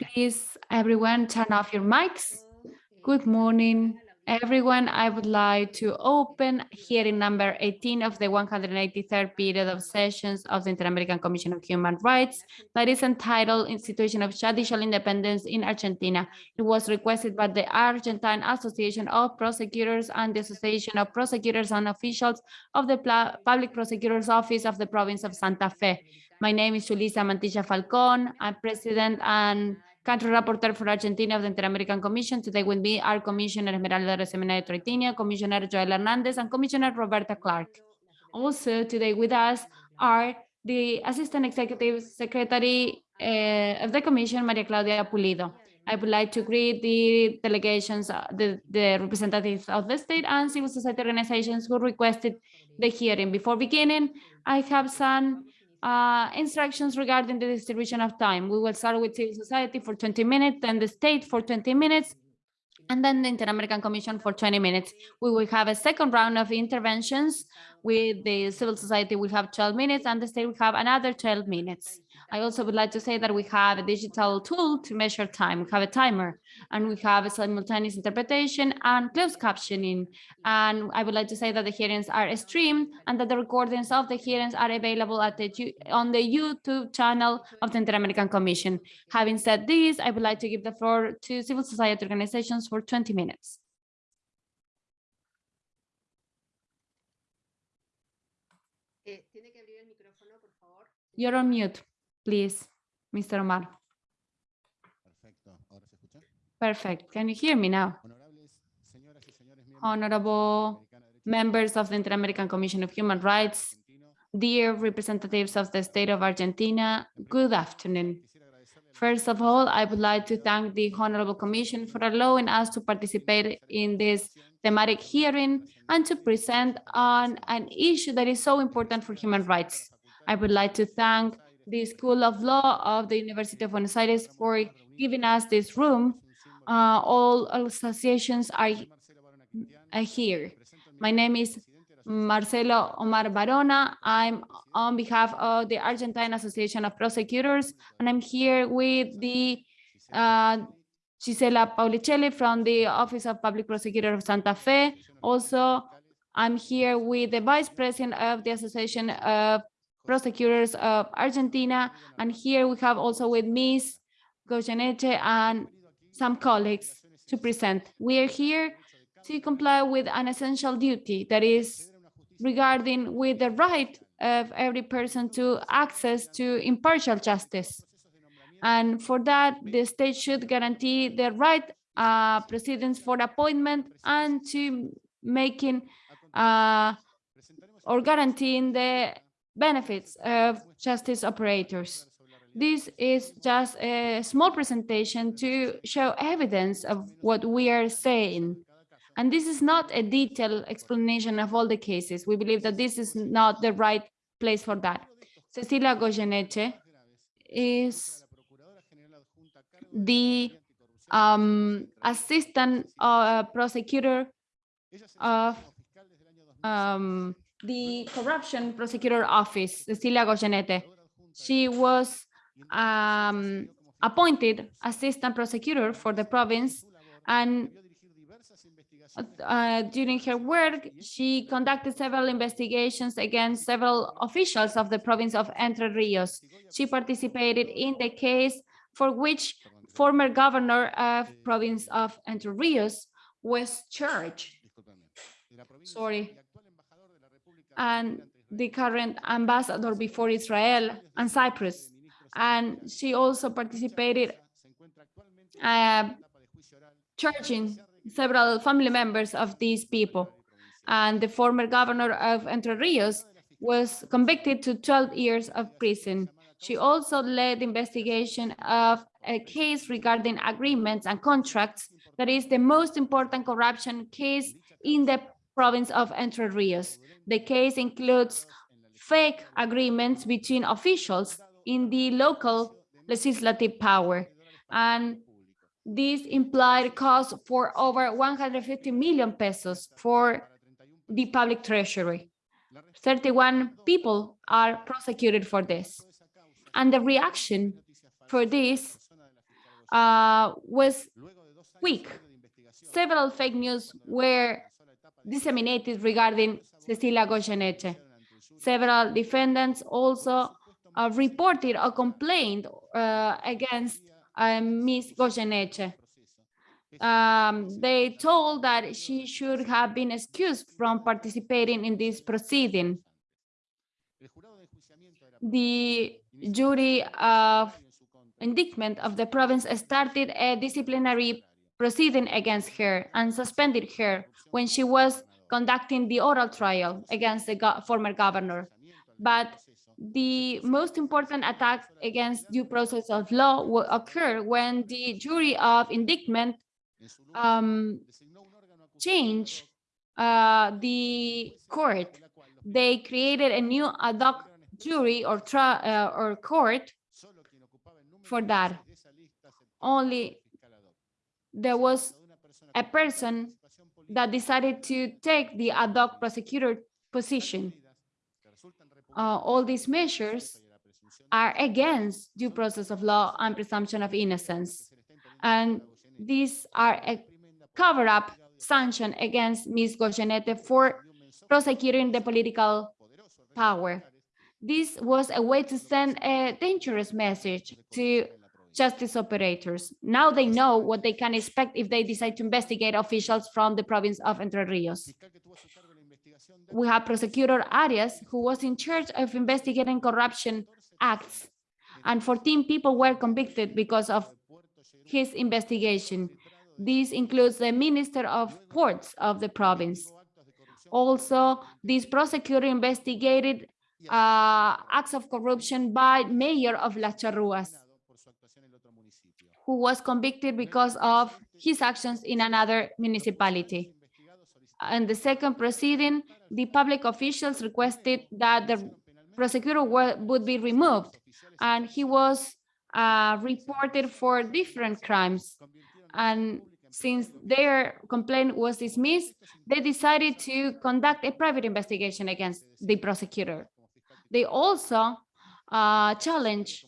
Please, everyone, turn off your mics. Good morning, everyone. I would like to open hearing number 18 of the 183rd period of sessions of the Inter-American Commission of Human Rights that is entitled Institution of Judicial Independence in Argentina. It was requested by the Argentine Association of Prosecutors and the Association of Prosecutors and Officials of the Public Prosecutor's Office of the Province of Santa Fe. My name is Julissa Mantilla Falcón. I'm president and country rapporteur for Argentina of the Inter-American Commission. Today with me are Commissioner Esmeralda Arosemena de Troitiño, Commissioner Joel Hernandez, and Commissioner Roberta Clark. Also today with us are the Assistant Executive Secretary uh, of the Commission, Maria Claudia Pulido. I would like to greet the delegations, uh, the, the representatives of the state and civil society organizations who requested the hearing. Before beginning, I have some uh, instructions regarding the distribution of time. We will start with civil society for 20 minutes, then the state for 20 minutes, and then the Inter-American Commission for 20 minutes. We will have a second round of interventions with the civil society will have 12 minutes and the state will have another 12 minutes. I also would like to say that we have a digital tool to measure time. We have a timer and we have a simultaneous interpretation and closed captioning. And I would like to say that the hearings are streamed and that the recordings of the hearings are available at the on the YouTube channel of the Inter-American Commission. Having said this, I would like to give the floor to civil society organizations for 20 minutes. Eh, You're on mute please, Mr. Omar. Perfect. Can you hear me now? Honorable members of the Inter-American Commission of Human Rights, dear representatives of the state of Argentina, good afternoon. First of all, I would like to thank the Honorable Commission for allowing us to participate in this thematic hearing and to present on an issue that is so important for human rights. I would like to thank the School of Law of the University of Buenos Aires for giving us this room. Uh, all associations are, are here. My name is Marcelo Omar Barona. I'm on behalf of the Argentine Association of Prosecutors, and I'm here with the uh, Gisela Paulicelli from the Office of Public Prosecutor of Santa Fe. Also, I'm here with the Vice President of the Association of prosecutors of Argentina. And here we have also with Ms. Goyeneche and some colleagues to present. We are here to comply with an essential duty that is regarding with the right of every person to access to impartial justice. And for that, the state should guarantee the right uh, proceedings for appointment and to making uh, or guaranteeing the benefits of justice operators. This is just a small presentation to show evidence of what we are saying. And this is not a detailed explanation of all the cases. We believe that this is not the right place for that. Cecilia Goyeneche is the um, assistant uh, prosecutor of um, the corruption prosecutor office, Cecilia Goyeneche. She was um, appointed assistant prosecutor for the province and uh, during her work, she conducted several investigations against several officials of the province of Entre Rios. She participated in the case for which former governor of province of Entre Rios was charged. Sorry and the current ambassador before Israel and Cyprus. And she also participated uh, charging several family members of these people. And the former governor of Entre Rios was convicted to 12 years of prison. She also led investigation of a case regarding agreements and contracts that is the most important corruption case in the province of Entre Rios. The case includes fake agreements between officials in the local legislative power. And this implied cost for over 150 million pesos for the public treasury. 31 people are prosecuted for this. And the reaction for this uh, was weak. Several fake news were disseminated regarding Cecilia Goyeneche. Several defendants also uh, reported a complaint uh, against uh, Ms. Goyeneche. Um, they told that she should have been excused from participating in this proceeding. The jury of indictment of the province started a disciplinary proceeding against her and suspended her when she was conducting the oral trial against the go former governor. But the most important attack against due process of law will occur when the jury of indictment um, change uh, the court. They created a new ad hoc jury or uh, or court for that. Only there was a person that decided to take the ad hoc prosecutor position. Uh, all these measures are against due process of law and presumption of innocence. And these are a cover-up sanction against Ms. Goyeneche for prosecuting the political power. This was a way to send a dangerous message to justice operators. Now they know what they can expect if they decide to investigate officials from the province of Entre Rios. We have Prosecutor Arias, who was in charge of investigating corruption acts, and 14 people were convicted because of his investigation. This includes the Minister of Ports of the province. Also, this prosecutor investigated uh, acts of corruption by mayor of Las Charruas, who was convicted because of his actions in another municipality. And the second proceeding, the public officials requested that the prosecutor would be removed, and he was uh, reported for different crimes. And since their complaint was dismissed, they decided to conduct a private investigation against the prosecutor. They also uh, challenge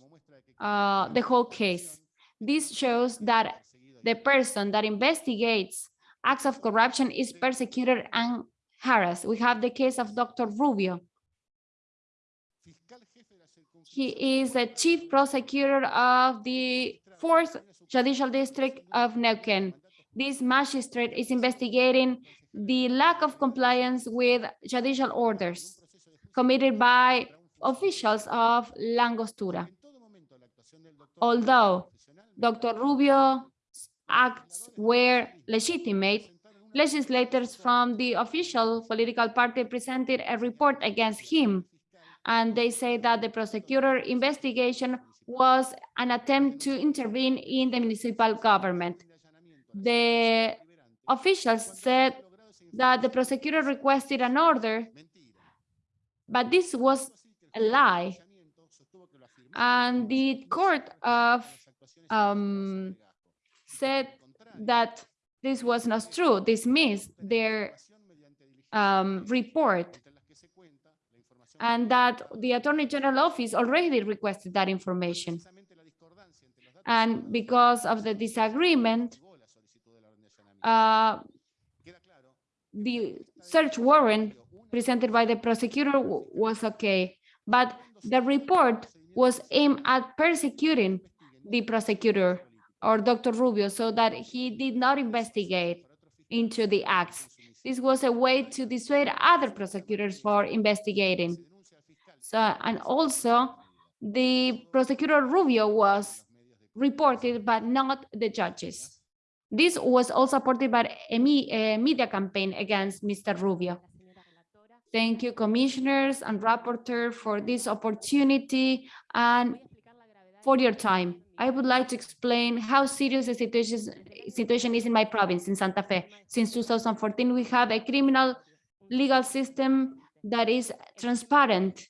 uh, the whole case. This shows that the person that investigates acts of corruption is persecuted and harassed. We have the case of Dr. Rubio. He is the chief prosecutor of the fourth judicial district of Neuquén. This magistrate is investigating the lack of compliance with judicial orders committed by officials of La Angostura. Although Dr. Rubio's acts were legitimate, legislators from the official political party presented a report against him, and they say that the prosecutor investigation was an attempt to intervene in the municipal government. The officials said that the prosecutor requested an order but this was a lie. And the court of um, said that this was not true, dismissed their um, report. And that the Attorney General office already requested that information. And because of the disagreement, uh, the search warrant presented by the prosecutor was okay, but the report was aimed at persecuting the prosecutor or Dr. Rubio so that he did not investigate into the acts. This was a way to dissuade other prosecutors for investigating. So, and also the prosecutor Rubio was reported, but not the judges. This was all supported by a media campaign against Mr. Rubio. Thank you, commissioners and rapporteur for this opportunity and for your time. I would like to explain how serious the situation, is in my province, in Santa Fe. Since 2014, we have a criminal legal system that is transparent.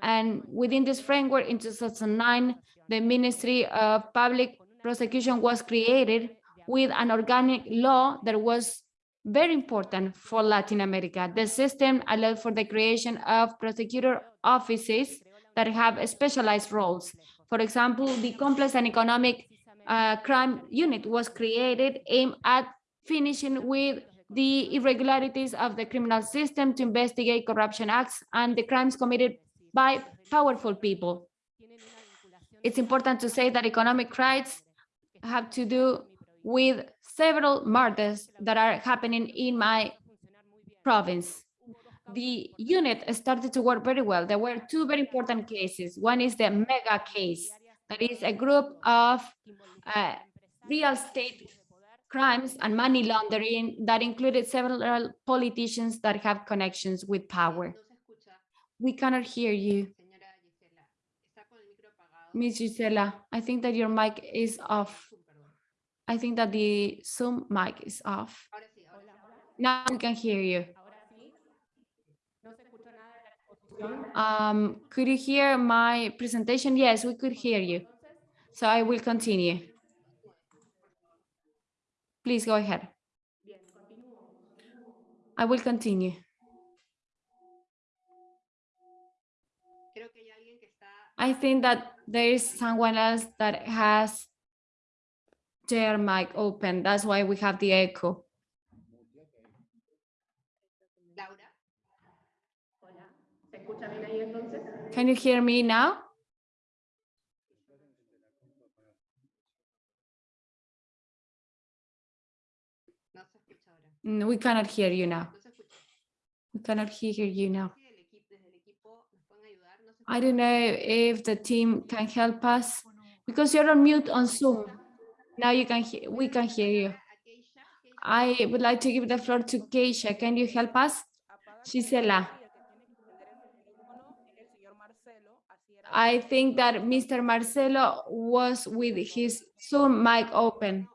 And within this framework, in 2009, the Ministry of Public Prosecution was created with an organic law that was very important for Latin America. The system allowed for the creation of prosecutor offices that have specialized roles. For example, the complex and economic uh, crime unit was created aimed at finishing with the irregularities of the criminal system to investigate corruption acts and the crimes committed by powerful people. It's important to say that economic crimes have to do with several murders that are happening in my province. The unit started to work very well. There were two very important cases. One is the mega case, that is a group of uh, real estate crimes and money laundering that included several politicians that have connections with power. We cannot hear you, señora Gisela. I think that your mic is off. I think that the Zoom mic is off. Now we can hear you. Um, could you hear my presentation? Yes, we could hear you. So I will continue. Please go ahead. I will continue. I think that there is someone else that has their mic open. That's why we have the echo. Can you hear me now? Mm, We cannot hear you now. We cannot hear you now. I don't know if the team can help us because you're on mute on Zoom. Now you can hear, we can hear you. I would like to give the floor to Keisha. Can you help us? Gisela. I think that Mr. Marcelo was with his Zoom mic open.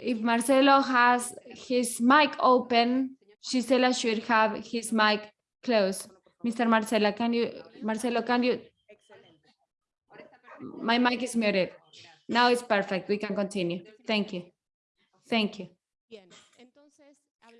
If Marcelo has his mic open, Gisela should have his mic closed. Mr. Marcelo, can you, Marcelo, can you, my mic is muted. Now it's perfect. We can continue. Thank you. Thank you.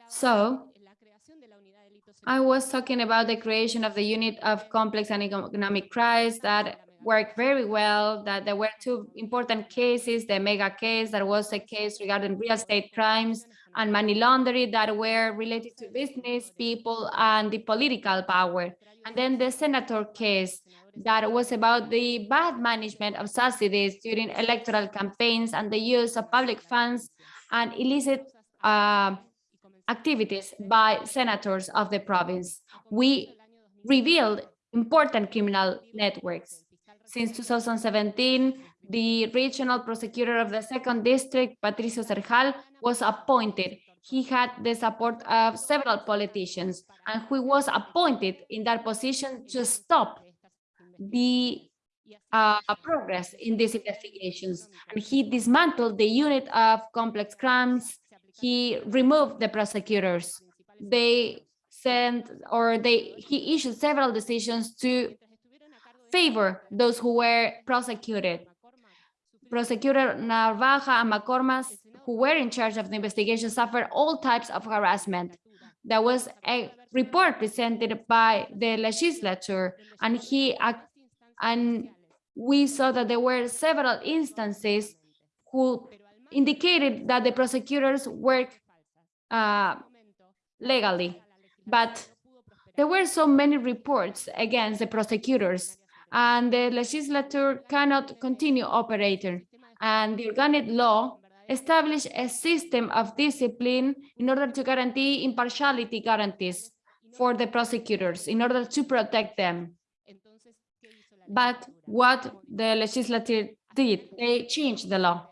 So, de la creación de la unidad de delitos I was talking about the creation of the unit of complex and economic crimes that worked very well, that there were two important cases, the mega case, that was a case regarding real estate crimes and money laundering that were related to business people and the political power. And then the senator case that was about the bad management of subsidies during electoral campaigns and the use of public funds and illicit uh, activities by senators of the province. We revealed important criminal networks. Since 2017, the regional prosecutor of the second district, Patricio Serjal, was appointed. He had the support of several politicians, and he was appointed in that position to stop the uh, progress in these investigations. And he dismantled the unit of complex crimes. He removed the prosecutors. They sent or they he issued several decisions to favor those who were prosecuted. Prosecutor Narvaja and McCormack, who were in charge of the investigation, suffered all types of harassment. There was a report presented by the legislature, and he and we saw that there were several instances who indicated that the prosecutors work uh, legally, but there were so many reports against the prosecutors and the legislature cannot continue operating. And the organic law established a system of discipline in order to guarantee impartiality guarantees for the prosecutors in order to protect them. But what the legislature did, they changed the law.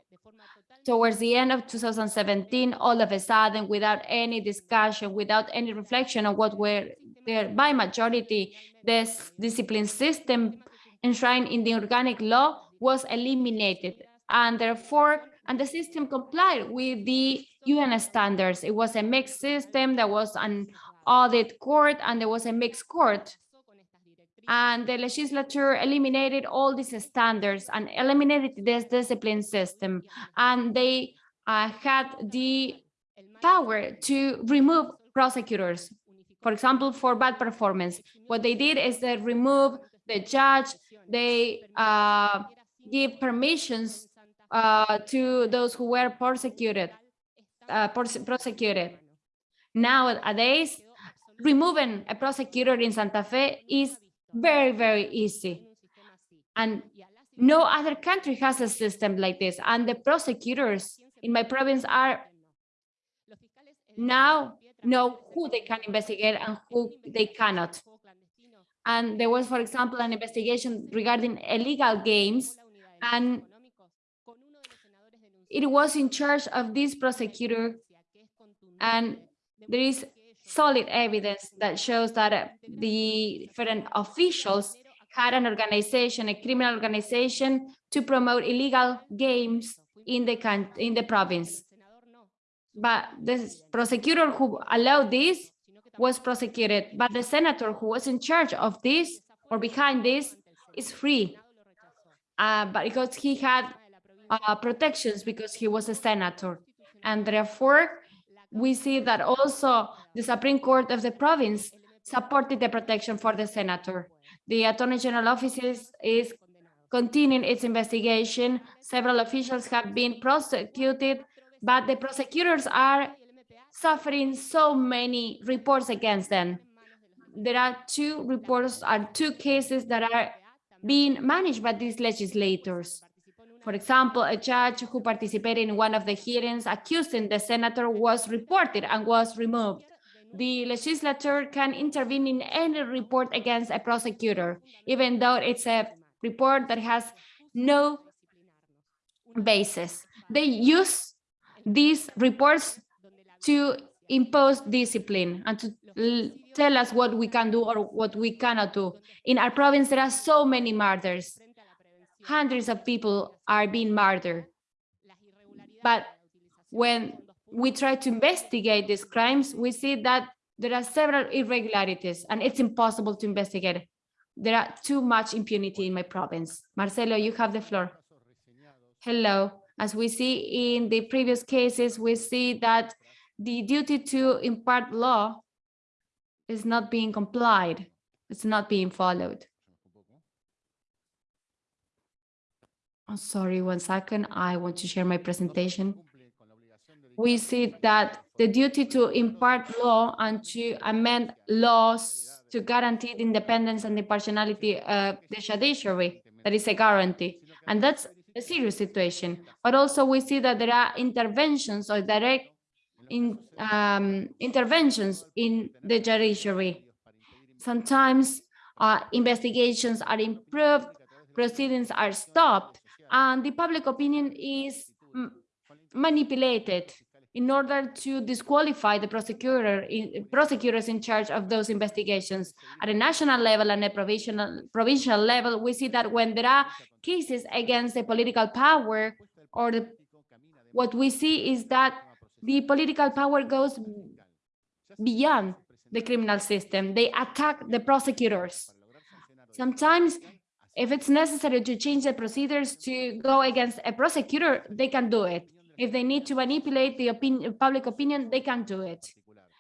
Towards the end of 2017, all of a sudden, without any discussion, without any reflection on what were there by majority, this discipline system enshrined in the organic law was eliminated. And therefore, and the system complied with the UN standards. It was a mixed system, there was an audit court, and there was a mixed court. And the legislature eliminated all these standards and eliminated this discipline system. And they uh, had the power to remove prosecutors. for example, for bad performance. What they did is they remove the judge, they uh, give permissions uh, to those who were persecuted, uh, prosecuted. Nowadays, removing a prosecutor in Santa Fe is very, very easy. And no other country has a system like this. And the prosecutors in my province are now know who they can investigate and who they cannot. And there was, for example, an investigation regarding illegal games, and it was in charge of this prosecutor, and there is solid evidence that shows that the different officials had an organization, a criminal organization, to promote illegal games in the in the province. But the prosecutor who allowed this was prosecuted, but the senator who was in charge of this or behind this is free. Uh, but because he had uh, protections because he was a senator. And therefore, we see that also the Supreme Court of the province supported the protection for the senator. The Attorney General Office is, is continuing its investigation. Several officials have been prosecuted, but the prosecutors are suffering so many reports against them. There are two reports, are two cases that are being managed by these legislators. For example, a judge who participated in one of the hearings accusing the senator was reported and was removed. The legislature can intervene in any report against a prosecutor, even though it's a report that has no basis. They use these reports to impose discipline and to tell us what we can do or what we cannot do. In our province, there are so many murders. Hundreds of people are being murdered. But when we try to investigate these crimes, we see that there are several irregularities and it's impossible to investigate. There are too much impunity in my province. Marcelo, you have the floor. Hello. As we see in the previous cases, we see that the duty to impart law is not being complied. It's not being followed. Oh, sorry, one second. I want to share my presentation. We see that the duty to impart law and to amend laws to guarantee the independence and impartiality of the judiciary, that is a guarantee. And that's a serious situation. But also we see that there are interventions or direct in um, interventions in the judiciary. Sometimes uh, investigations are improved, proceedings are stopped, and the public opinion is manipulated in order to disqualify the prosecutor, in, prosecutors in charge of those investigations. At a national level and a provincial, provincial level, we see that when there are cases against the political power or the, what we see is that the political power goes beyond the criminal system. They attack the prosecutors. Sometimes, if it's necessary to change the procedures to go against a prosecutor, they can do it. If they need to manipulate the opinion, public opinion, they can do it.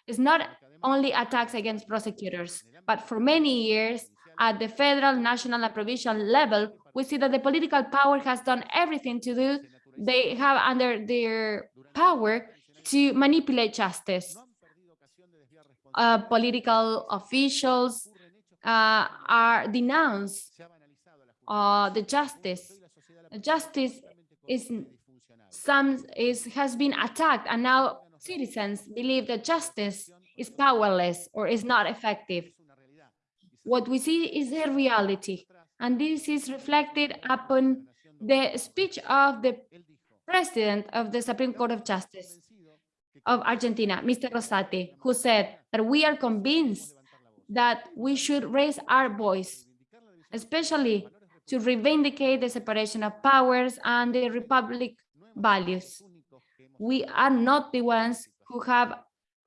It's not only attacks against prosecutors, but for many years at the federal, national, and provincial level, we see that the political power has done everything to do. They have under their power to manipulate justice. Uh, political officials uh, are denounced uh, the justice. Justice is some is has been attacked, and now citizens believe that justice is powerless or is not effective. What we see is a reality, and this is reflected upon the speech of the president of the Supreme Court of Justice of Argentina, Mr. Rosati, who said that we are convinced that we should raise our voice, especially to reivindicate the separation of powers and the republic values. We are not the ones who have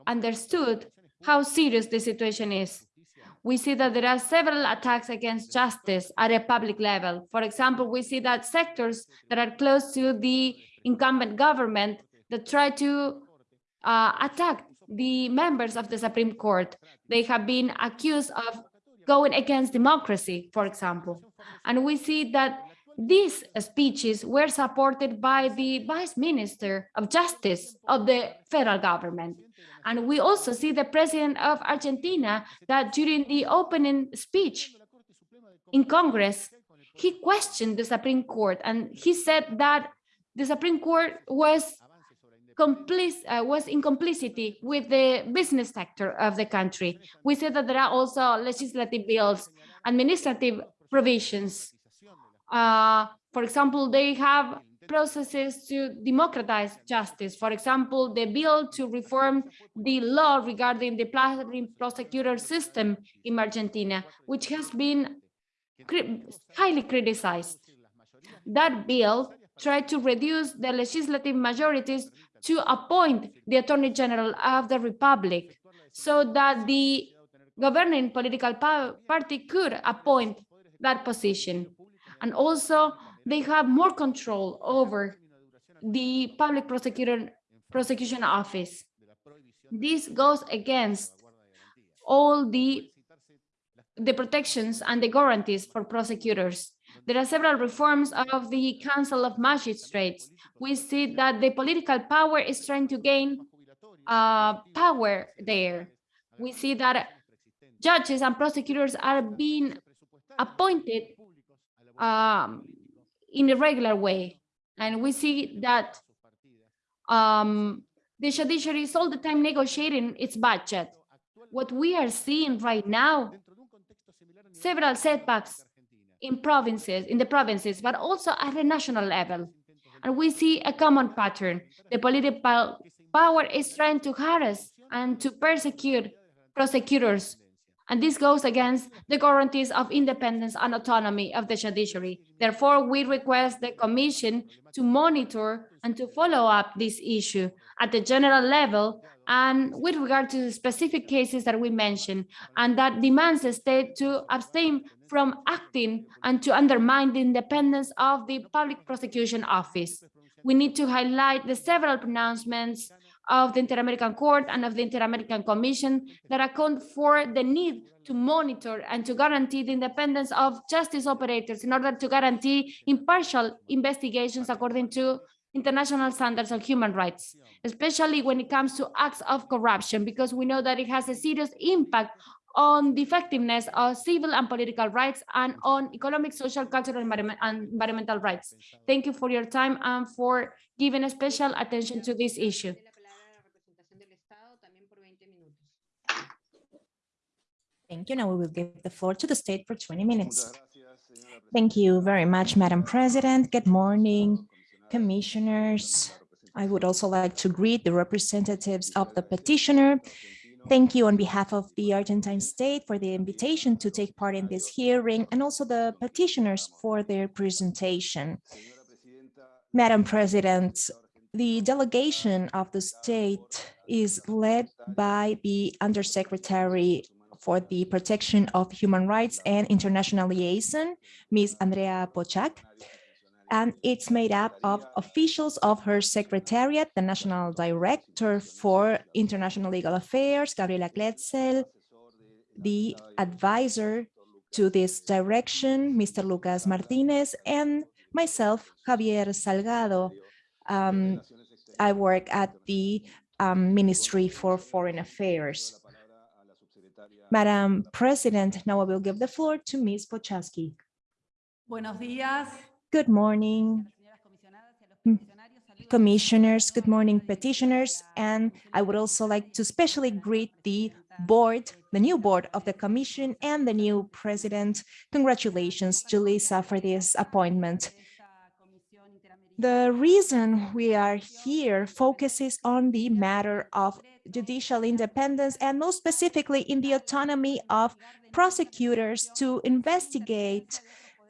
understood how serious the situation is. We see that there are several attacks against justice at a public level. For example, we see that sectors that are close to the incumbent government that try to uh, attack the members of the Supreme Court. They have been accused of going against democracy, for example. And we see that these speeches were supported by the Vice Minister of Justice of the federal government. And we also see the President of Argentina that during the opening speech in Congress, he questioned the Supreme Court and he said that the Supreme Court was uh, was in complicity with the business sector of the country. We said that there are also legislative bills, administrative provisions. Uh, for example, they have processes to democratize justice. For example, the bill to reform the law regarding the prosecutor system in Argentina, which has been cri highly criticized. That bill tried to reduce the legislative majorities to appoint the Attorney General of the Republic so that the governing political party could appoint that position. And also they have more control over the public prosecutor prosecution office. This goes against all the the protections and the guarantees for prosecutors. There are several reforms of the Council of Magistrates. We see that the political power is trying to gain uh, power there. We see that judges and prosecutors are being appointed um, in a regular way. And we see that um, the judiciary is all the time negotiating its budget. What we are seeing right now, several setbacks in provinces, in the provinces, but also at the national level. And we see a common pattern. The political power is trying to harass and to persecute prosecutors and this goes against the guarantees of independence and autonomy of the judiciary. Therefore, we request the Commission to monitor and to follow up this issue at the general level and with regard to the specific cases that we mentioned, and that demands the state to abstain from acting and to undermine the independence of the Public Prosecution Office. We need to highlight the several pronouncements of the Inter-American Court and of the Inter-American Commission that account for the need to monitor and to guarantee the independence of justice operators in order to guarantee impartial investigations according to international standards of human rights, especially when it comes to acts of corruption, because we know that it has a serious impact on the effectiveness of civil and political rights and on economic, social, cultural, and environmental rights. Thank you for your time and for giving special attention to this issue. Thank you. Now we will give the floor to the state for 20 minutes. Thank you very much, Madam President. Good morning, commissioners. I would also like to greet the representatives of the petitioner. Thank you on behalf of the Argentine state for the invitation to take part in this hearing and also the petitioners for their presentation. Madam President, the delegation of the state is led by the Undersecretary for the Protection of Human Rights and International Liaison, Ms. Andrea Pochak. And it's made up of officials of her secretariat, the National Director for International Legal Affairs, Gabriela Kletzel, the advisor to this direction, Mr. Lucas Martinez, and myself, Javier Salgado. Um, I work at the um, Ministry for Foreign Affairs. Madam President, now I will give the floor to Ms. Pochaski. Buenos días. Good morning, commissioners, good morning, petitioners, and I would also like to specially greet the board, the new board of the commission and the new president. Congratulations, Julissa, for this appointment. The reason we are here focuses on the matter of judicial independence and most specifically in the autonomy of prosecutors to investigate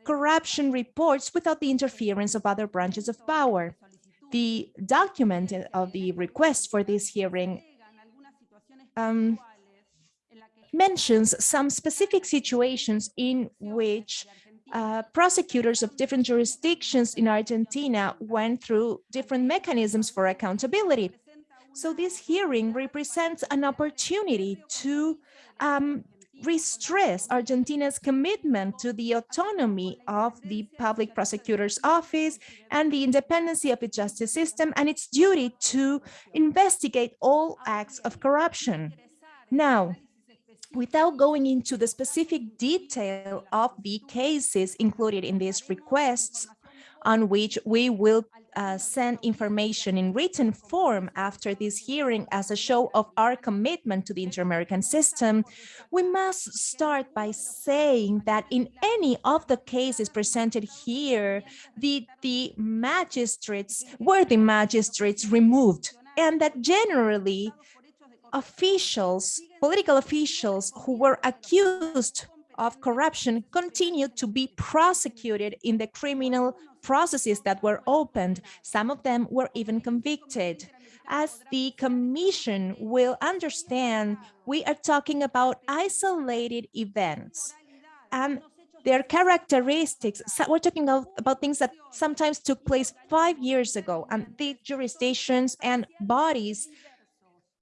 corruption reports without the interference of other branches of power. The document of the request for this hearing um, mentions some specific situations in which uh, prosecutors of different jurisdictions in Argentina went through different mechanisms for accountability. So this hearing represents an opportunity to um, re-stress Argentina's commitment to the autonomy of the public prosecutor's office and the independency of its justice system and its duty to investigate all acts of corruption. Now, without going into the specific detail of the cases included in these requests, on which we will uh, send information in written form after this hearing as a show of our commitment to the inter-American system, we must start by saying that in any of the cases presented here, the, the magistrates were the magistrates removed and that generally officials, political officials who were accused of corruption continued to be prosecuted in the criminal processes that were opened. Some of them were even convicted. As the commission will understand, we are talking about isolated events and their characteristics. So we're talking about, about things that sometimes took place five years ago and the jurisdictions and bodies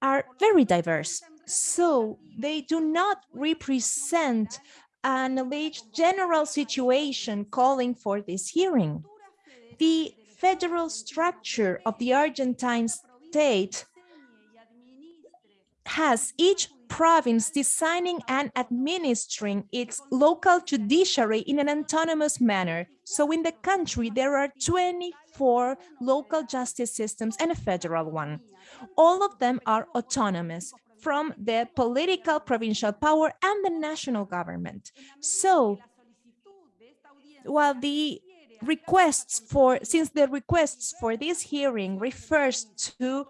are very diverse. So they do not represent an alleged general situation calling for this hearing. The federal structure of the Argentine state has each province designing and administering its local judiciary in an autonomous manner. So in the country, there are 24 local justice systems and a federal one. All of them are autonomous from the political provincial power and the national government. So while the requests for, since the requests for this hearing refers to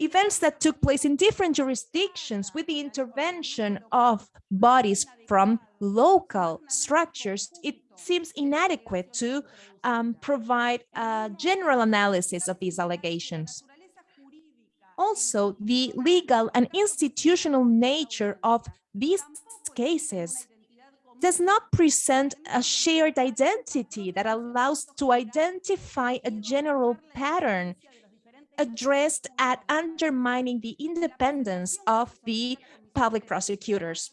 events that took place in different jurisdictions with the intervention of bodies from local structures, it seems inadequate to um, provide a general analysis of these allegations. Also, the legal and institutional nature of these cases does not present a shared identity that allows to identify a general pattern addressed at undermining the independence of the public prosecutors.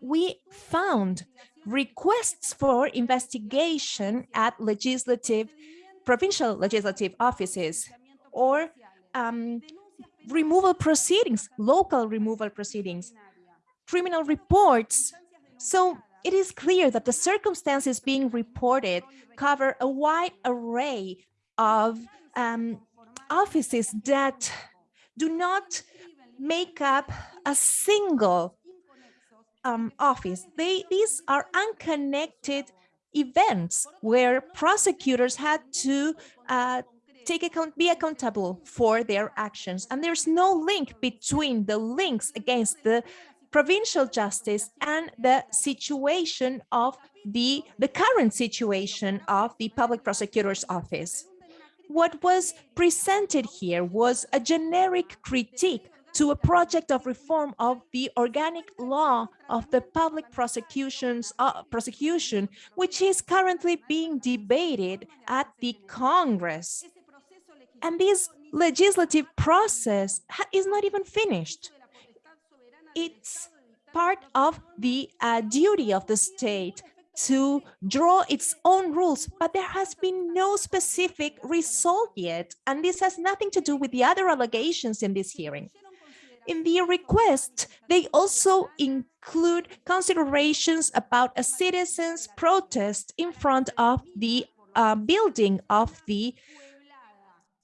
We found requests for investigation at legislative, provincial legislative offices or um, removal proceedings, local removal proceedings, criminal reports. So it is clear that the circumstances being reported cover a wide array of um, offices that do not make up a single um, office. They, these are unconnected events where prosecutors had to uh, take account, be accountable for their actions. And there's no link between the links against the provincial justice and the situation of the, the current situation of the public prosecutor's office. What was presented here was a generic critique to a project of reform of the organic law of the public prosecutions uh, prosecution, which is currently being debated at the Congress. And this legislative process is not even finished. It's part of the uh, duty of the state to draw its own rules, but there has been no specific result yet. And this has nothing to do with the other allegations in this hearing. In the request, they also include considerations about a citizen's protest in front of the uh, building of the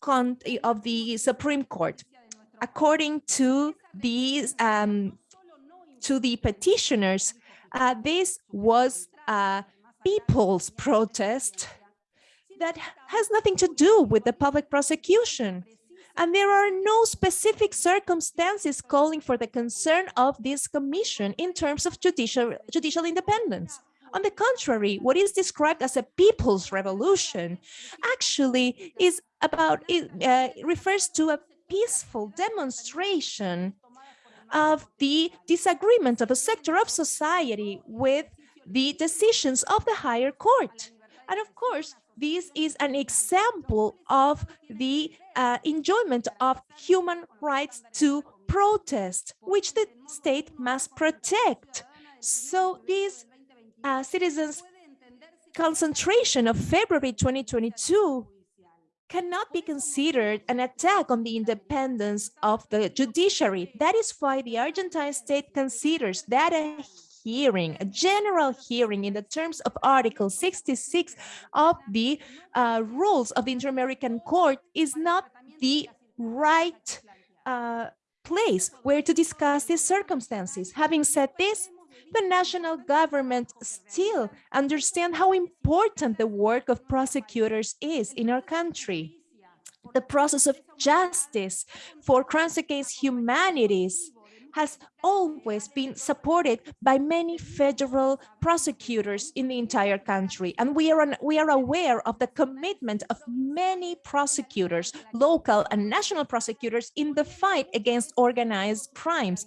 of the Supreme Court. According to these um, to the petitioners, uh, this was a people's protest that has nothing to do with the public prosecution. And there are no specific circumstances calling for the concern of this commission in terms of judicial, judicial independence. On the contrary, what is described as a people's revolution actually is about, it uh, refers to a peaceful demonstration of the disagreement of a sector of society with the decisions of the higher court. And of course, this is an example of the uh, enjoyment of human rights to protest, which the state must protect. So this uh, citizens concentration of February 2022 cannot be considered an attack on the independence of the judiciary. That is why the Argentine state considers that a hearing, a general hearing in the terms of Article 66 of the uh, rules of the Inter-American Court is not the right uh, place where to discuss these circumstances. Having said this, the national government still understand how important the work of prosecutors is in our country. The process of justice for crimes against humanities has always been supported by many federal prosecutors in the entire country. And we are, we are aware of the commitment of many prosecutors, local and national prosecutors in the fight against organized crimes.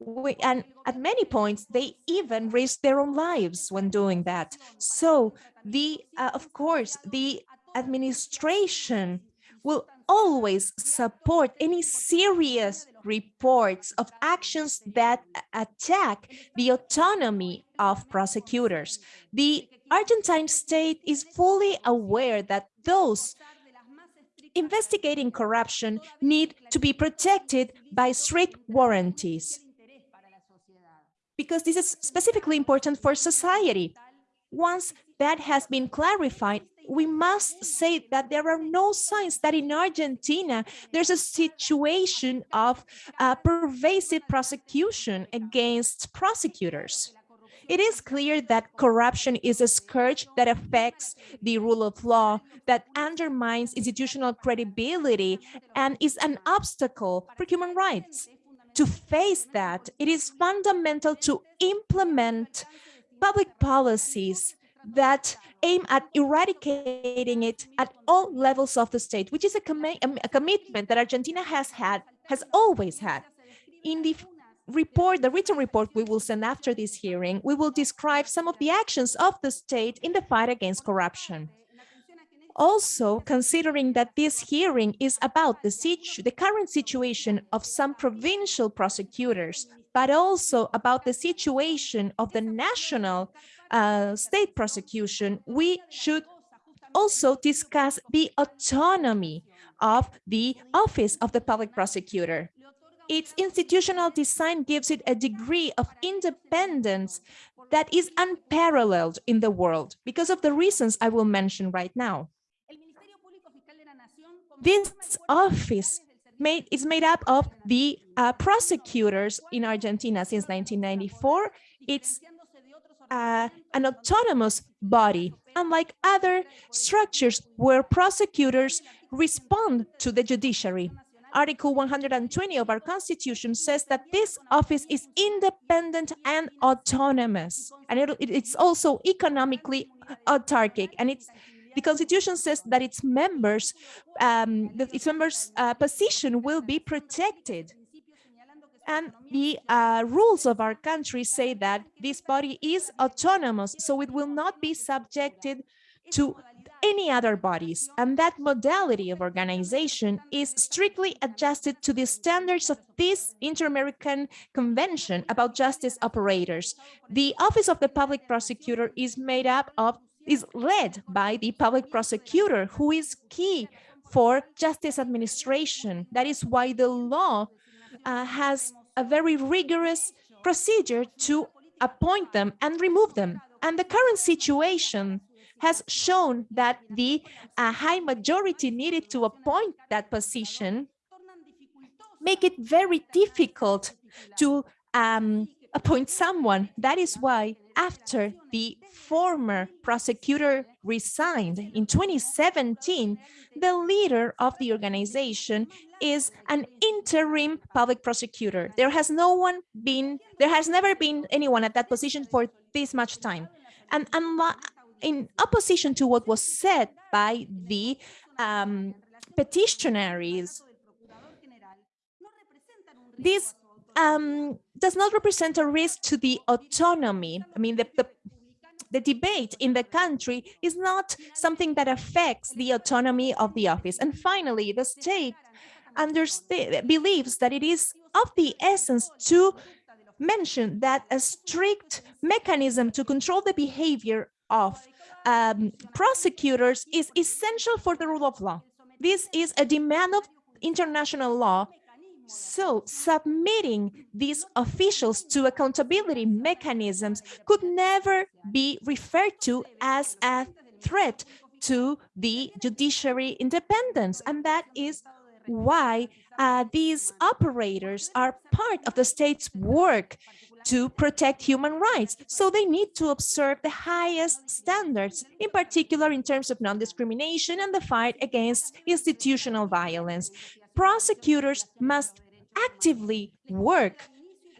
We, and at many points, they even risk their own lives when doing that. So the, uh, of course, the administration will always support any serious reports of actions that attack the autonomy of prosecutors. The Argentine state is fully aware that those investigating corruption need to be protected by strict warranties because this is specifically important for society. Once that has been clarified, we must say that there are no signs that in Argentina there's a situation of uh, pervasive prosecution against prosecutors. It is clear that corruption is a scourge that affects the rule of law, that undermines institutional credibility, and is an obstacle for human rights. To face that, it is fundamental to implement public policies that aim at eradicating it at all levels of the state, which is a, com a commitment that Argentina has had, has always had. In the report, the written report we will send after this hearing, we will describe some of the actions of the state in the fight against corruption. Also, considering that this hearing is about the, situ the current situation of some provincial prosecutors, but also about the situation of the national uh, state prosecution, we should also discuss the autonomy of the office of the public prosecutor. Its institutional design gives it a degree of independence that is unparalleled in the world because of the reasons I will mention right now. This office made, is made up of the uh, prosecutors in Argentina since 1994. It's uh, an autonomous body, unlike other structures where prosecutors respond to the judiciary. Article 120 of our constitution says that this office is independent and autonomous, and it, it's also economically autarkic, and it's the constitution says that its members, um, that its members' uh, position will be protected. And the uh, rules of our country say that this body is autonomous, so it will not be subjected to any other bodies. And that modality of organization is strictly adjusted to the standards of this Inter-American Convention about Justice Operators. The Office of the Public Prosecutor is made up of, is led by the public prosecutor, who is key for justice administration. That is why the law uh, has a very rigorous procedure to appoint them and remove them. And the current situation has shown that the uh, high majority needed to appoint that position make it very difficult to um, appoint someone. That is why after the former prosecutor resigned in 2017, the leader of the organization is an interim public prosecutor. There has no one been, there has never been anyone at that position for this much time. And in opposition to what was said by the um, petitionaries, this um, does not represent a risk to the autonomy. I mean, the, the, the debate in the country is not something that affects the autonomy of the office. And finally, the state believes that it is of the essence to mention that a strict mechanism to control the behavior of um, prosecutors is essential for the rule of law. This is a demand of international law. So submitting these officials to accountability mechanisms could never be referred to as a threat to the judiciary independence. And that is why uh, these operators are part of the state's work to protect human rights. So they need to observe the highest standards, in particular in terms of non-discrimination and the fight against institutional violence. Prosecutors must actively work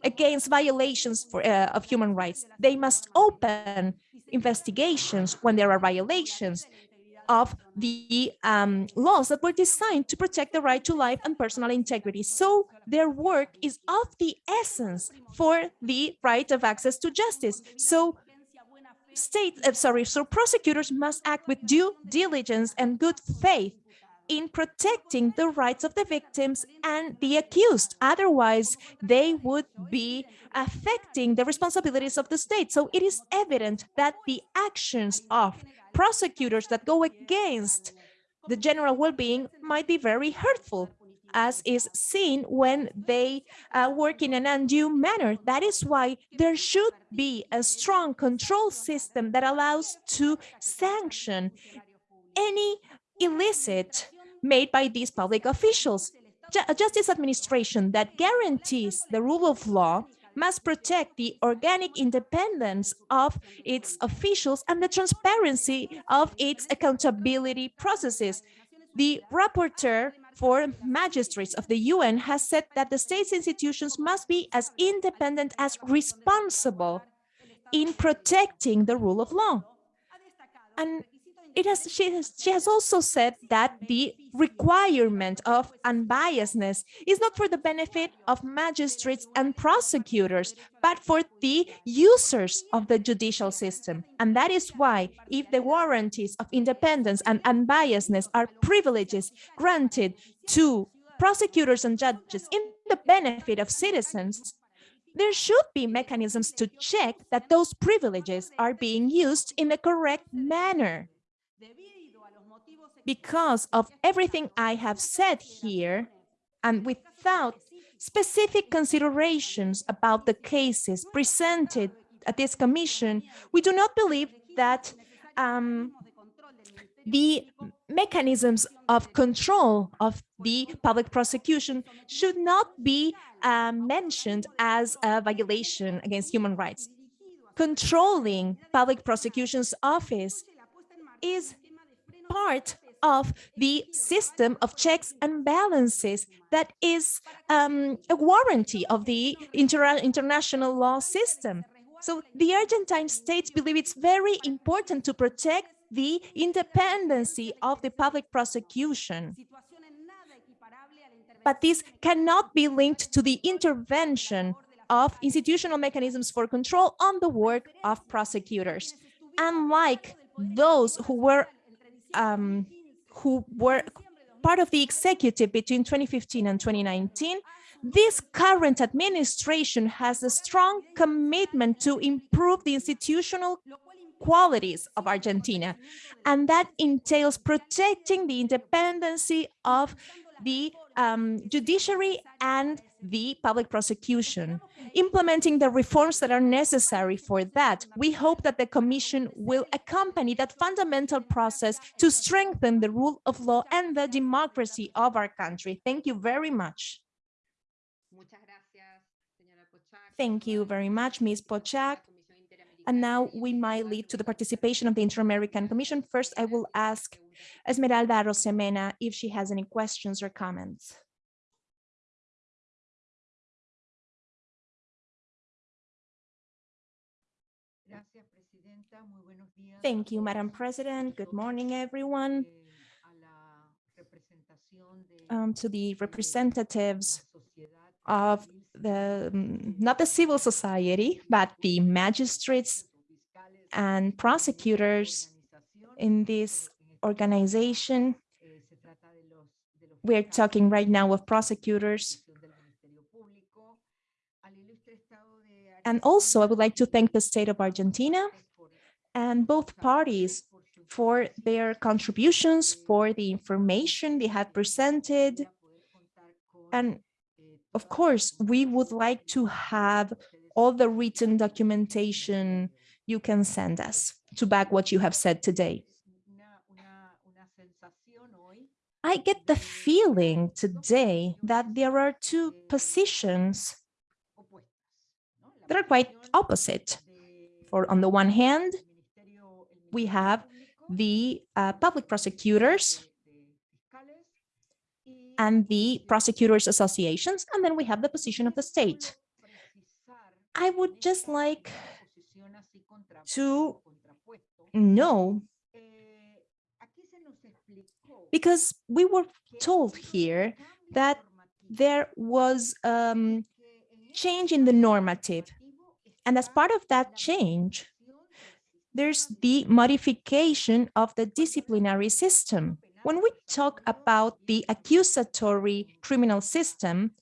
against violations for, uh, of human rights. They must open investigations when there are violations of the um, laws that were designed to protect the right to life and personal integrity. So their work is of the essence for the right of access to justice. So state, uh, sorry, so prosecutors must act with due diligence and good faith in protecting the rights of the victims and the accused. Otherwise, they would be affecting the responsibilities of the state. So it is evident that the actions of prosecutors that go against the general well-being might be very hurtful as is seen when they uh, work in an undue manner. That is why there should be a strong control system that allows to sanction any illicit made by these public officials. A justice administration that guarantees the rule of law must protect the organic independence of its officials and the transparency of its accountability processes. The rapporteur for magistrates of the UN has said that the state's institutions must be as independent as responsible in protecting the rule of law. And it has she has she has also said that the requirement of unbiasedness is not for the benefit of magistrates and prosecutors but for the users of the judicial system. And that is why if the warranties of independence and unbiasedness are privileges granted to prosecutors and judges in the benefit of citizens there should be mechanisms to check that those privileges are being used in the correct manner because of everything I have said here and without specific considerations about the cases presented at this commission, we do not believe that um, the mechanisms of control of the public prosecution should not be uh, mentioned as a violation against human rights. Controlling public prosecution's office is part of the system of checks and balances that is um, a warranty of the inter international law system. So the Argentine states believe it's very important to protect the independency of the public prosecution. But this cannot be linked to the intervention of institutional mechanisms for control on the work of prosecutors. Unlike those who were um, who were part of the executive between 2015 and 2019, this current administration has a strong commitment to improve the institutional qualities of Argentina, and that entails protecting the independency of the um, judiciary and the public prosecution, implementing the reforms that are necessary for that. We hope that the Commission will accompany that fundamental process to strengthen the rule of law and the democracy of our country. Thank you very much. Thank you very much, Ms. Pochak. And now we might lead to the participation of the Inter-American Commission. First, I will ask Esmeralda Arosemena if she has any questions or comments. Thank you, Madam President. Good morning, everyone. Um, to the representatives of the, um, not the civil society, but the magistrates and prosecutors in this organization. We're talking right now of prosecutors. And also, I would like to thank the state of Argentina and both parties for their contributions, for the information they have presented. And of course, we would like to have all the written documentation you can send us to back what you have said today. I get the feeling today that there are two positions that are quite opposite. For on the one hand, we have the uh, public prosecutors and the prosecutors associations, and then we have the position of the state. I would just like to know, because we were told here that there was um, change in the normative. And as part of that change, there's the modification of the disciplinary system. When we talk about the accusatory criminal system,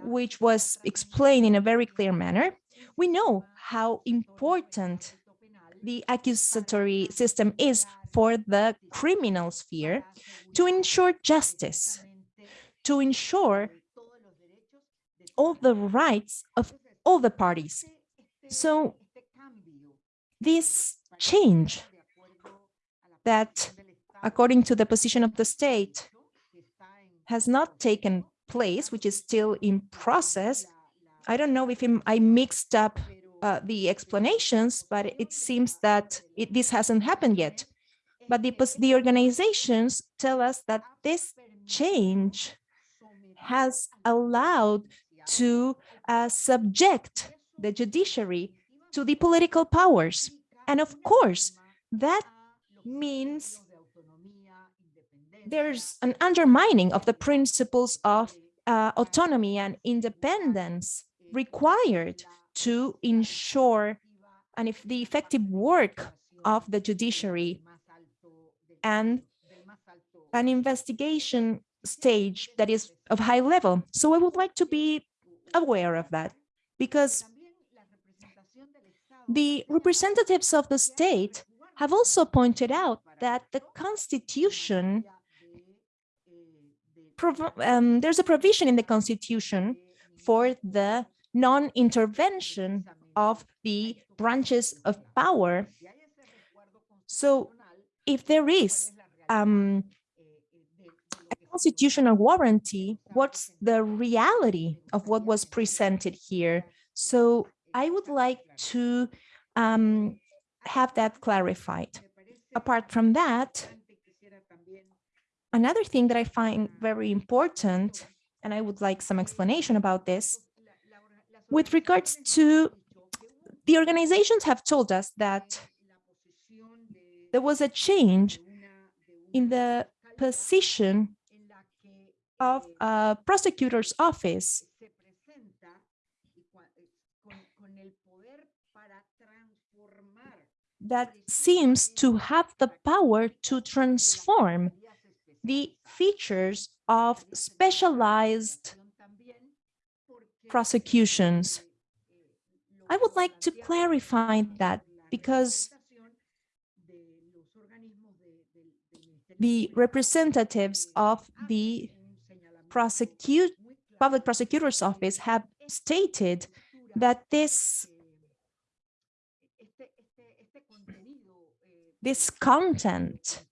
which was explained in a very clear manner, we know how important the accusatory system is for the criminal sphere to ensure justice, to ensure all the rights of all the parties. So this change that, according to the position of the state, has not taken place, which is still in process. I don't know if I mixed up uh, the explanations, but it seems that it, this hasn't happened yet. But the, the organizations tell us that this change has allowed to uh, subject the judiciary to the political powers. And of course, that means there's an undermining of the principles of uh, autonomy and independence required to ensure and if the effective work of the judiciary and an investigation stage that is of high level. So I would like to be aware of that because the representatives of the state have also pointed out that the constitution um, there's a provision in the constitution for the non-intervention of the branches of power. So if there is um, a constitutional warranty, what's the reality of what was presented here? So I would like to um, have that clarified. Apart from that, another thing that I find very important, and I would like some explanation about this, with regards to the organizations have told us that there was a change in the position of a prosecutor's office that seems to have the power to transform the features of specialized prosecutions. I would like to clarify that because the representatives of the prosecute public prosecutor's office have stated that this this content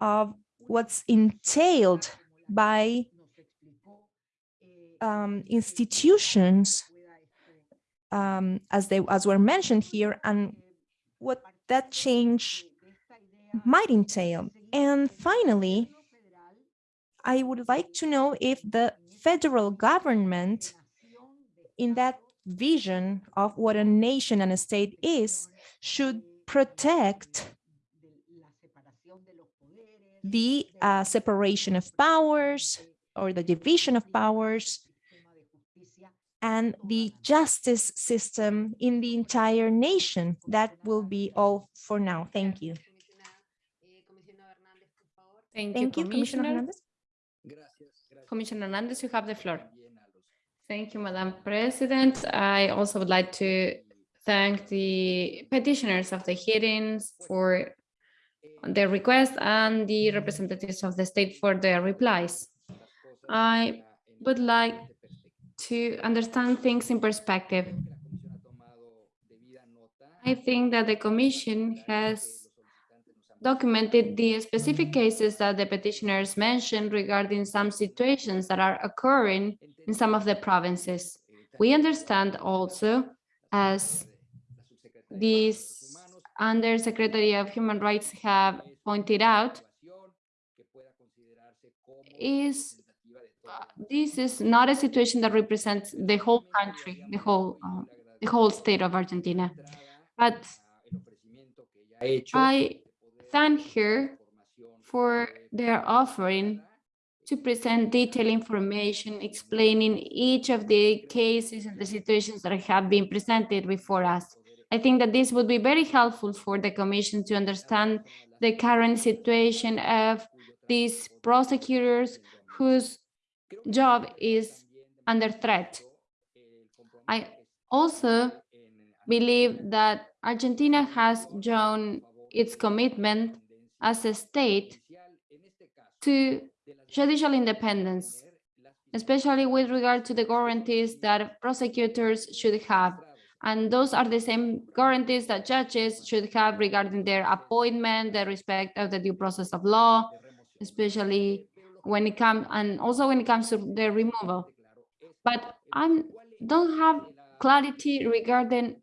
of what's entailed by um, institutions um, as they as were mentioned here and what that change might entail. And finally, I would like to know if the federal government in that vision of what a nation and a state is should protect the uh, separation of powers or the division of powers and the justice system in the entire nation. That will be all for now. Thank you. Comisionada. Comisionado Hernández. Thank you, Thank you, Commissioner Commissioner. Hernandez. Commissioner Hernandez, you have the floor. Thank you, Madam President. I also would like to thank the petitioners of the hearings for their request and the representatives of the state for their replies. I would like to understand things in perspective. I think that the Commission has documented the specific cases that the petitioners mentioned regarding some situations that are occurring in some of the provinces. We understand also, as these Undersecretary of Human Rights have pointed out, is uh, this is not a situation that represents the whole country, the whole, um, the whole state of Argentina. But I thank her for their offering to present detailed information explaining each of the cases and the situations that have been presented before us. I think that this would be very helpful for the commission to understand the current situation of these prosecutors whose job is under threat. I also believe that Argentina has shown its commitment as a state to judicial independence, especially with regard to the guarantees that prosecutors should have. And those are the same guarantees that judges should have regarding their appointment, the respect of the due process of law, especially when it comes, and also when it comes to the removal. But I don't have clarity regarding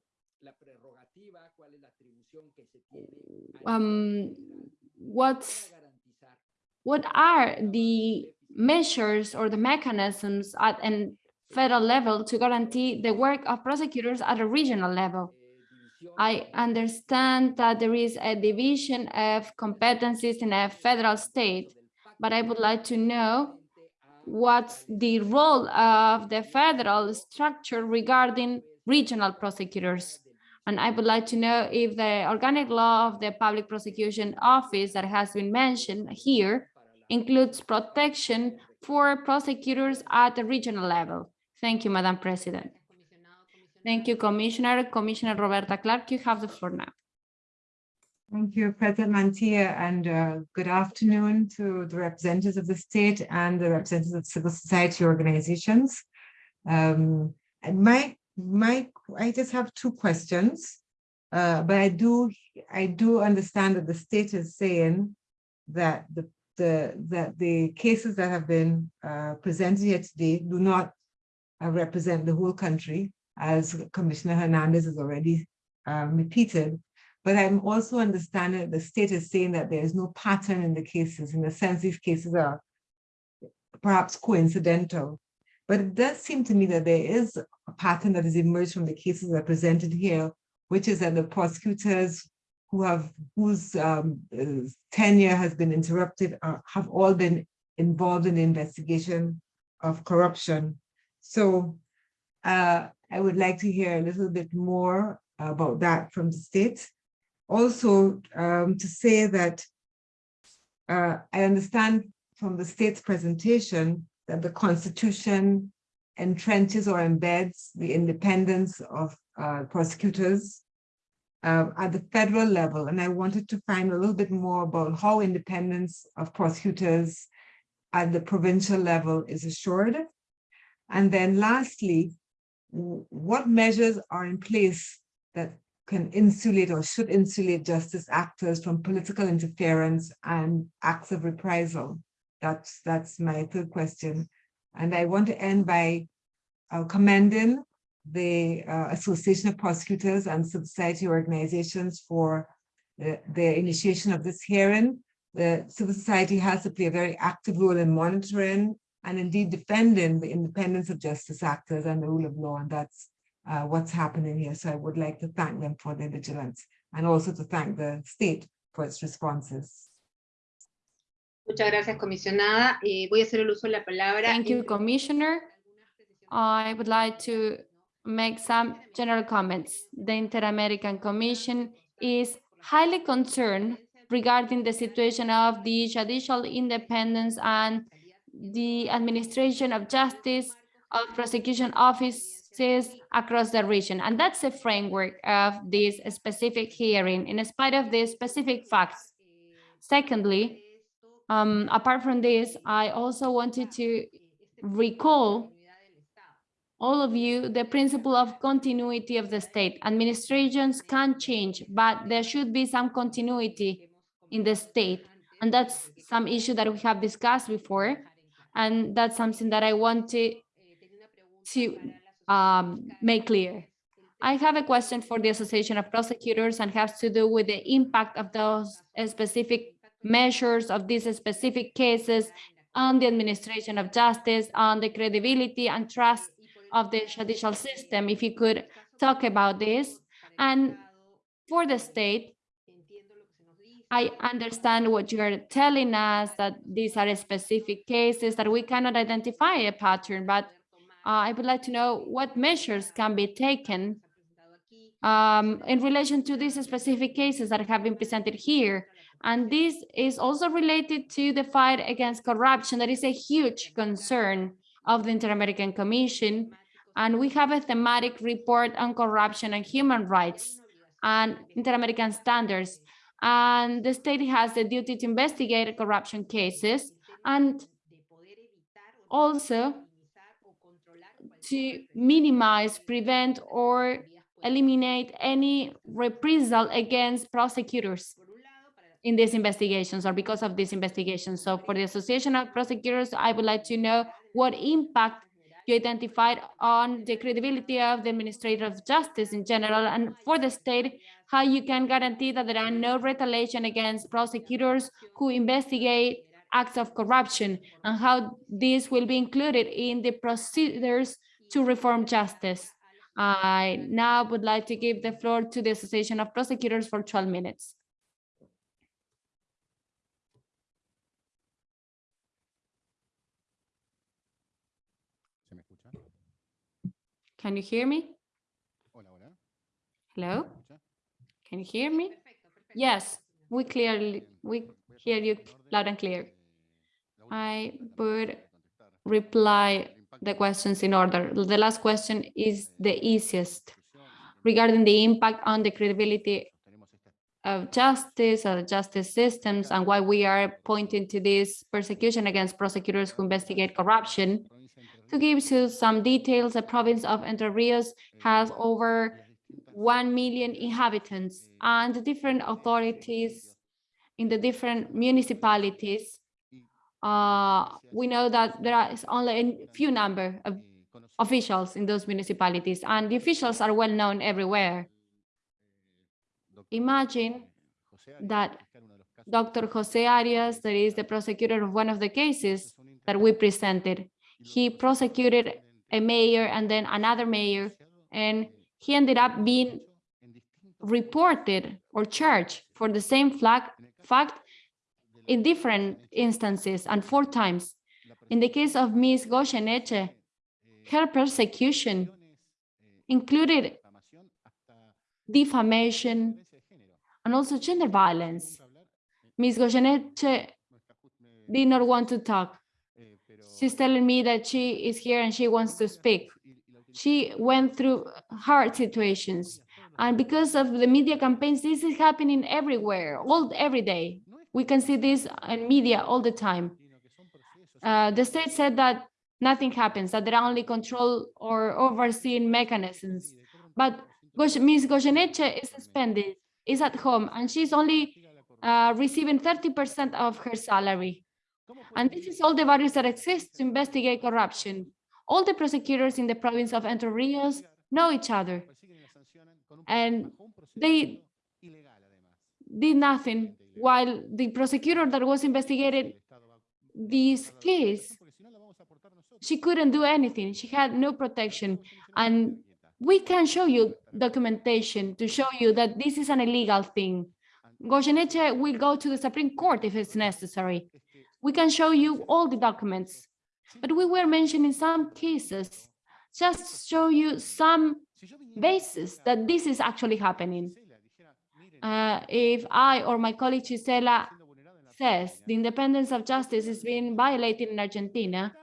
um, what's what are the measures or the mechanisms at an federal level to guarantee the work of prosecutors at a regional level. I understand that there is a division of competencies in a federal state, but I would like to know what's the role of the federal structure regarding regional prosecutors. And I would like to know if the organic law of the Public Prosecution Office that has been mentioned here includes protection for prosecutors at the regional level. Thank you, Madam President. Thank you, Commissioner. Commissioner Roberta Clark, you have the floor now. Thank you, President Mantilla, and uh, good afternoon to the representatives of the state and the representatives of civil society organizations. Um, my, my, I just have two questions, uh, but I do, I do understand that the state is saying that the, the, that the cases that have been uh, presented here today do not uh, represent the whole country, as Commissioner Hernandez has already um, repeated. But I'm also understanding that the state is saying that there is no pattern in the cases, in the sense these cases are perhaps coincidental. But it does seem to me that there is a pattern that has emerged from the cases that are presented here, which is that the prosecutors who have whose um, tenure has been interrupted uh, have all been involved in the investigation of corruption. So uh, I would like to hear a little bit more about that from the state. Also, um, to say that uh, I understand from the state's presentation that the Constitution entrenches or embeds the independence of uh, prosecutors uh, at the federal level. And I wanted to find a little bit more about how independence of prosecutors at the provincial level is assured. And then lastly, what measures are in place that can insulate or should insulate justice actors from political interference and acts of reprisal? That's, that's my third question. And I want to end by uh, commending the uh, Association of Prosecutors and Civil Society organizations for the, the initiation of this hearing. The civil society has to play a very active role in monitoring and indeed defending the independence of justice actors and the rule of law. And that's uh, what's happening here. So I would like to thank them for their vigilance and also to thank the state for its responses. Muchas gracias, comisionada. Eh, voy a hacer el uso de la palabra. Thank you, Commissioner. I would like to make some general comments. The Inter-American Commission is highly concerned regarding the situation of the judicial independence and the administration of justice of prosecution offices across the region. And that's the framework of this specific hearing in spite of the specific facts. Secondly, um, apart from this, I also wanted to recall all of you the principle of continuity of the state. Administrations can change, but there should be some continuity in the state. And that's some issue that we have discussed before. And that's something that I wanted to um, make clear. I have a question for the Association of Prosecutors and has to do with the impact of those specific measures of these specific cases on the administration of justice, on the credibility and trust of the judicial system. If you could talk about this. And for the state, I understand what you are telling us, that these are specific cases, that we cannot identify a pattern, but uh, I would like to know what measures can be taken um, in relation to these specific cases that have been presented here. And this is also related to the fight against corruption. That is a huge concern of the Inter-American Commission. And we have a thematic report on corruption and human rights and Inter-American standards. And the state has the duty to investigate corruption cases and also to minimize, prevent, or eliminate any reprisal against prosecutors in these investigations or because of these investigations. So for the Association of Prosecutors, I would like to know what impact you identified on the credibility of the administrator of justice in general and for the state, how you can guarantee that there are no retaliation against prosecutors who investigate acts of corruption and how this will be included in the procedures to reform justice. I now would like to give the floor to the Association of Prosecutors for 12 minutes. Can you hear me? Hola, hola. Hello? Can you hear me? Yes, we clearly, we hear you loud and clear. I would reply the questions in order. The last question is the easiest regarding the impact on the credibility of justice or justice systems and why we are pointing to this persecution against prosecutors who investigate corruption. To give you some details, the province of Entre Rios has over 1 million inhabitants and the different authorities in the different municipalities uh, we know that there is only a few number of officials in those municipalities, and the officials are well known everywhere. Imagine that Dr. Jose Arias, that is the prosecutor of one of the cases that we presented, he prosecuted a mayor and then another mayor, and he ended up being reported or charged for the same flag, fact in different instances and four times. In the case of Ms. Goyeneche, her persecution included defamation and also gender violence. Ms. Goyeneche did not want to talk. She's telling me that she is here and she wants to speak. She went through hard situations. And because of the media campaigns, this is happening everywhere, all every day. We can see this in media all the time. Uh, the state said that nothing happens, that there are only control or overseeing mechanisms. But Ms. Goyeneche is suspended, is at home, and she's only uh, receiving 30% of her salary. And this is all the barriers that exist to investigate corruption. All the prosecutors in the province of Entre Rios know each other. And they did nothing while the prosecutor that was investigated this case, she couldn't do anything. She had no protection. And we can show you documentation to show you that this is an illegal thing. Goyeneche will go to the Supreme Court if it's necessary. We can show you all the documents. But we were mentioning some cases just show you some basis that this is actually happening. Uh, if I or my colleague Gisela says the independence of justice is being violated in Argentina,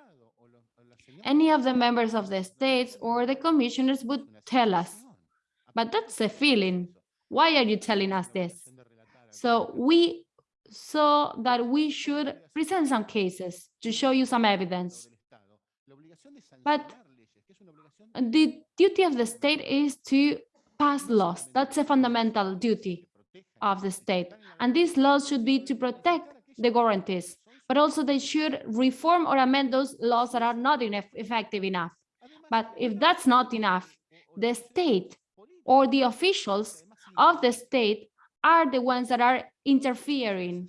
any of the members of the states or the commissioners would tell us. But that's a feeling. Why are you telling us this? So we saw that we should present some cases to show you some evidence. But the duty of the state is to pass laws. That's a fundamental duty of the state. And these laws should be to protect the guarantees, but also they should reform or amend those laws that are not enough, effective enough. But if that's not enough, the state or the officials of the state are the ones that are interfering.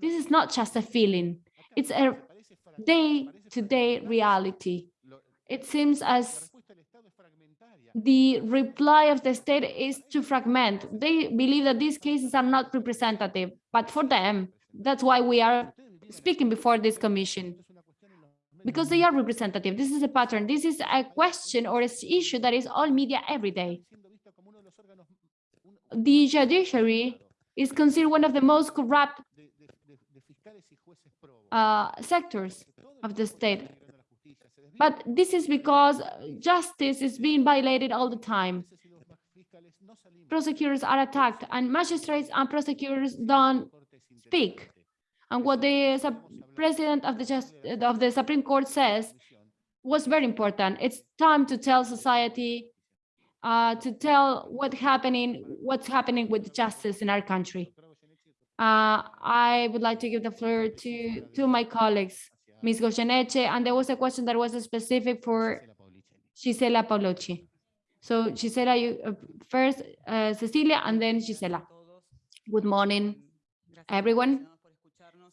This is not just a feeling, it's a day-to-day -day reality. It seems as the reply of the state is to fragment. They believe that these cases are not representative, but for them, that's why we are speaking before this commission, because they are representative. This is a pattern. This is a question or an issue that is all media every day. The judiciary is considered one of the most corrupt uh, sectors of the state. But this is because justice is being violated all the time. Prosecutors are attacked and magistrates and prosecutors don't speak. And what the president of the, just, of the Supreme Court says was very important. It's time to tell society, uh, to tell what happening, what's happening with justice in our country. Uh, I would like to give the floor to, to my colleagues. Ms. Goyeneche, and there was a question that was specific for Gisela Paolucci. So Gisela, you uh, first, uh, Cecilia, and then Gisela. Good morning, everyone.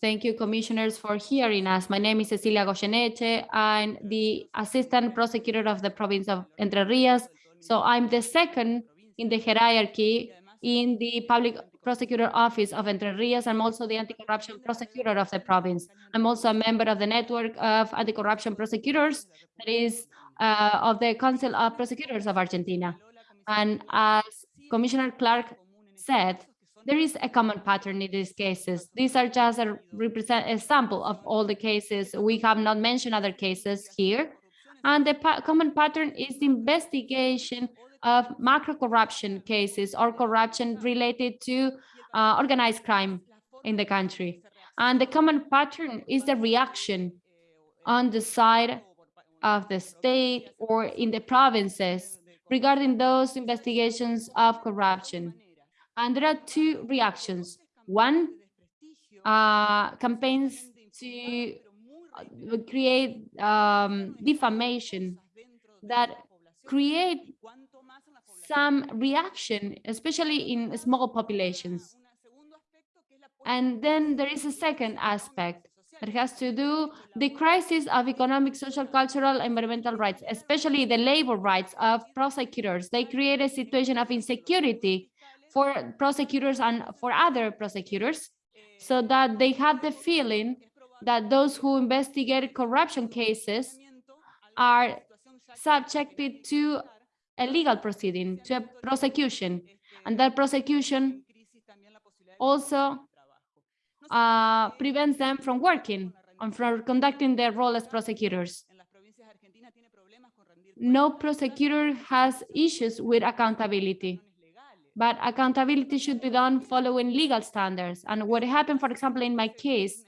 Thank you, commissioners, for hearing us. My name is Cecilia Goyeneche. I'm the assistant prosecutor of the province of Entre Rios. So I'm the second in the hierarchy in the public prosecutor office of Entre Rios. I'm also the anti-corruption prosecutor of the province. I'm also a member of the network of anti-corruption prosecutors, that is uh, of the Council of Prosecutors of Argentina. And as Commissioner Clark said, there is a common pattern in these cases. These are just a represent a sample of all the cases. We have not mentioned other cases here. And the pa common pattern is the investigation of macro corruption cases or corruption related to uh, organized crime in the country. And the common pattern is the reaction on the side of the state or in the provinces regarding those investigations of corruption. And there are two reactions. One, uh, campaigns to create um, defamation that create some reaction, especially in small populations. And then there is a second aspect that has to do the crisis of economic, social, cultural, environmental rights, especially the labor rights of prosecutors. They create a situation of insecurity for prosecutors and for other prosecutors so that they have the feeling that those who investigate corruption cases are subjected to a legal proceeding, to a prosecution. And that prosecution also uh, prevents them from working and from conducting their role as prosecutors. No prosecutor has issues with accountability, but accountability should be done following legal standards. And what happened, for example, in my case,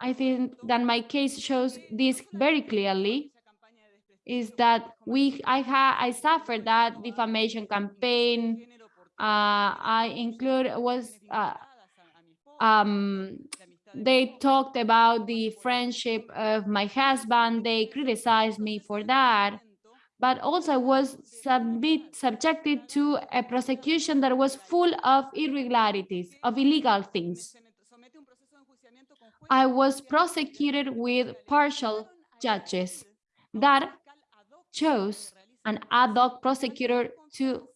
I think that my case shows this very clearly is that we I had I suffered that defamation campaign. Uh, I include was uh, um, they talked about the friendship of my husband. They criticized me for that, but also I was submit, subjected to a prosecution that was full of irregularities, of illegal things. I was prosecuted with partial judges that chose an ad hoc prosecutor to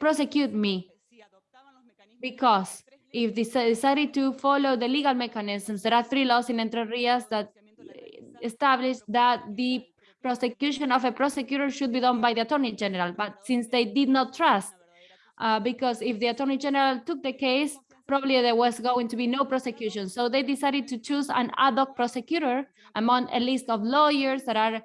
prosecute me because if they decided to follow the legal mechanisms, there are three laws in Entre Rios that establish that the prosecution of a prosecutor should be done by the attorney general, but since they did not trust, uh, because if the attorney general took the case, probably there was going to be no prosecution. So they decided to choose an ad hoc prosecutor among a list of lawyers that are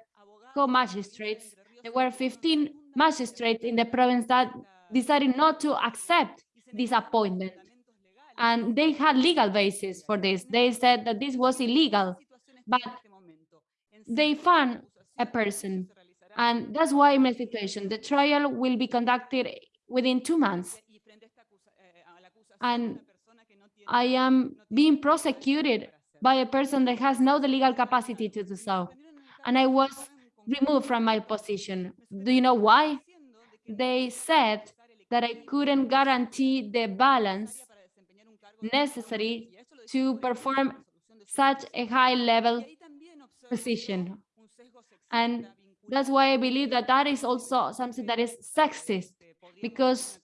co-magistrates. There were 15 magistrates in the province that decided not to accept this appointment. And they had legal basis for this. They said that this was illegal, but they found a person. And that's why in my situation, the trial will be conducted within two months. And I am being prosecuted by a person that has no the legal capacity to do so. And I was removed from my position. Do you know why? They said that I couldn't guarantee the balance necessary to perform such a high level position. And that's why I believe that that is also something that is sexist because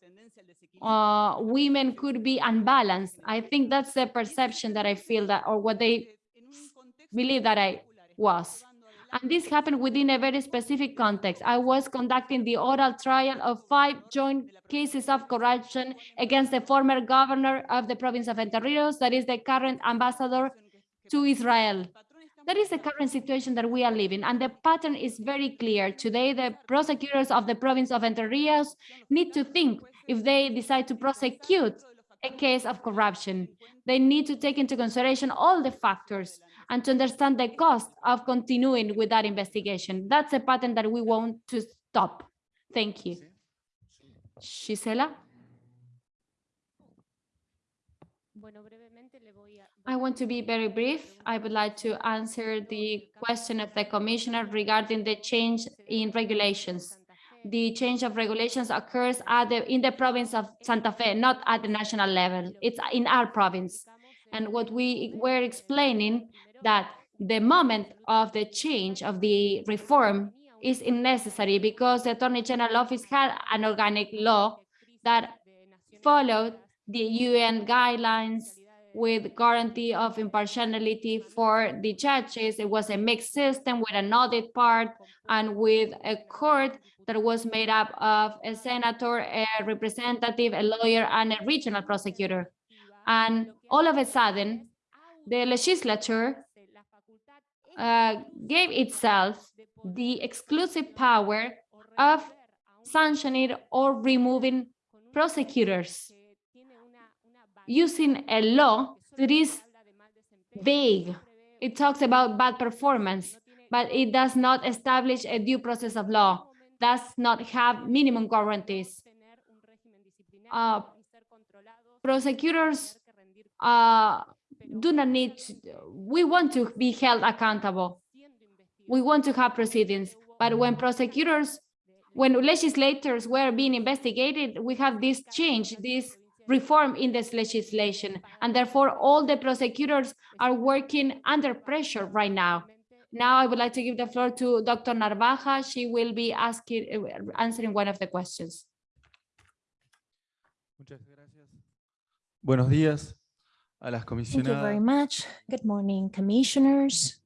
uh, women could be unbalanced. I think that's the perception that I feel that, or what they believe that I was. And this happened within a very specific context. I was conducting the oral trial of five joint cases of corruption against the former governor of the province of Entre Rios, that is the current ambassador to Israel. That is the current situation that we are living, and the pattern is very clear. Today, the prosecutors of the province of Entre Rios need to think if they decide to prosecute a case of corruption. They need to take into consideration all the factors and to understand the cost of continuing with that investigation. That's a pattern that we want to stop. Thank you. Gisela? I want to be very brief. I would like to answer the question of the commissioner regarding the change in regulations. The change of regulations occurs at the, in the province of Santa Fe, not at the national level. It's in our province. And what we were explaining that the moment of the change of the reform is unnecessary because the Attorney General Office had an organic law that followed the UN guidelines with guarantee of impartiality for the judges. It was a mixed system with an audit part and with a court that was made up of a senator, a representative, a lawyer, and a regional prosecutor. And all of a sudden, the legislature uh, gave itself the exclusive power of sanctioning or removing prosecutors using a law that is vague. It talks about bad performance, but it does not establish a due process of law, does not have minimum guarantees. Uh, prosecutors uh, do not need, to, we want to be held accountable. We want to have proceedings, but when prosecutors, when legislators were being investigated, we have this change, this reform in this legislation, and therefore all the prosecutors are working under pressure right now. Now I would like to give the floor to Dr. Narvaja. She will be asking, answering one of the questions. Buenos días a las Thank you very much. Good morning, commissioners.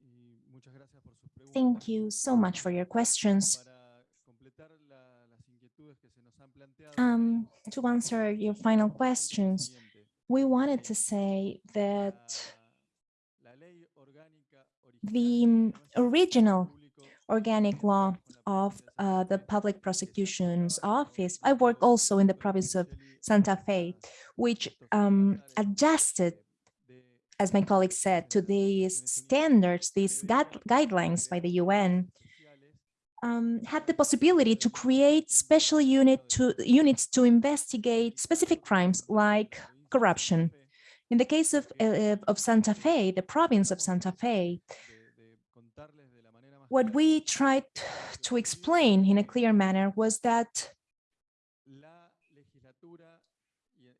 y muchas gracias por sus preguntas. Thank you so much for your questions. Para completar la- las inquietudes que se nos han planteado, Um, to answer your final questions, we wanted to say that La- la ley orgánica the original mm, original organic law of uh, the Public Prosecution's Office, I work also in the province of Santa Fe, which um, adjusted, as my colleague said, to these standards, these guide- guidelines by the UN, um, had the possibility to create special unit to units to investigate specific crimes like corruption. In the case of, uh, of Santa Fe, the province of Santa Fe, what we tried to explain in a clear manner was that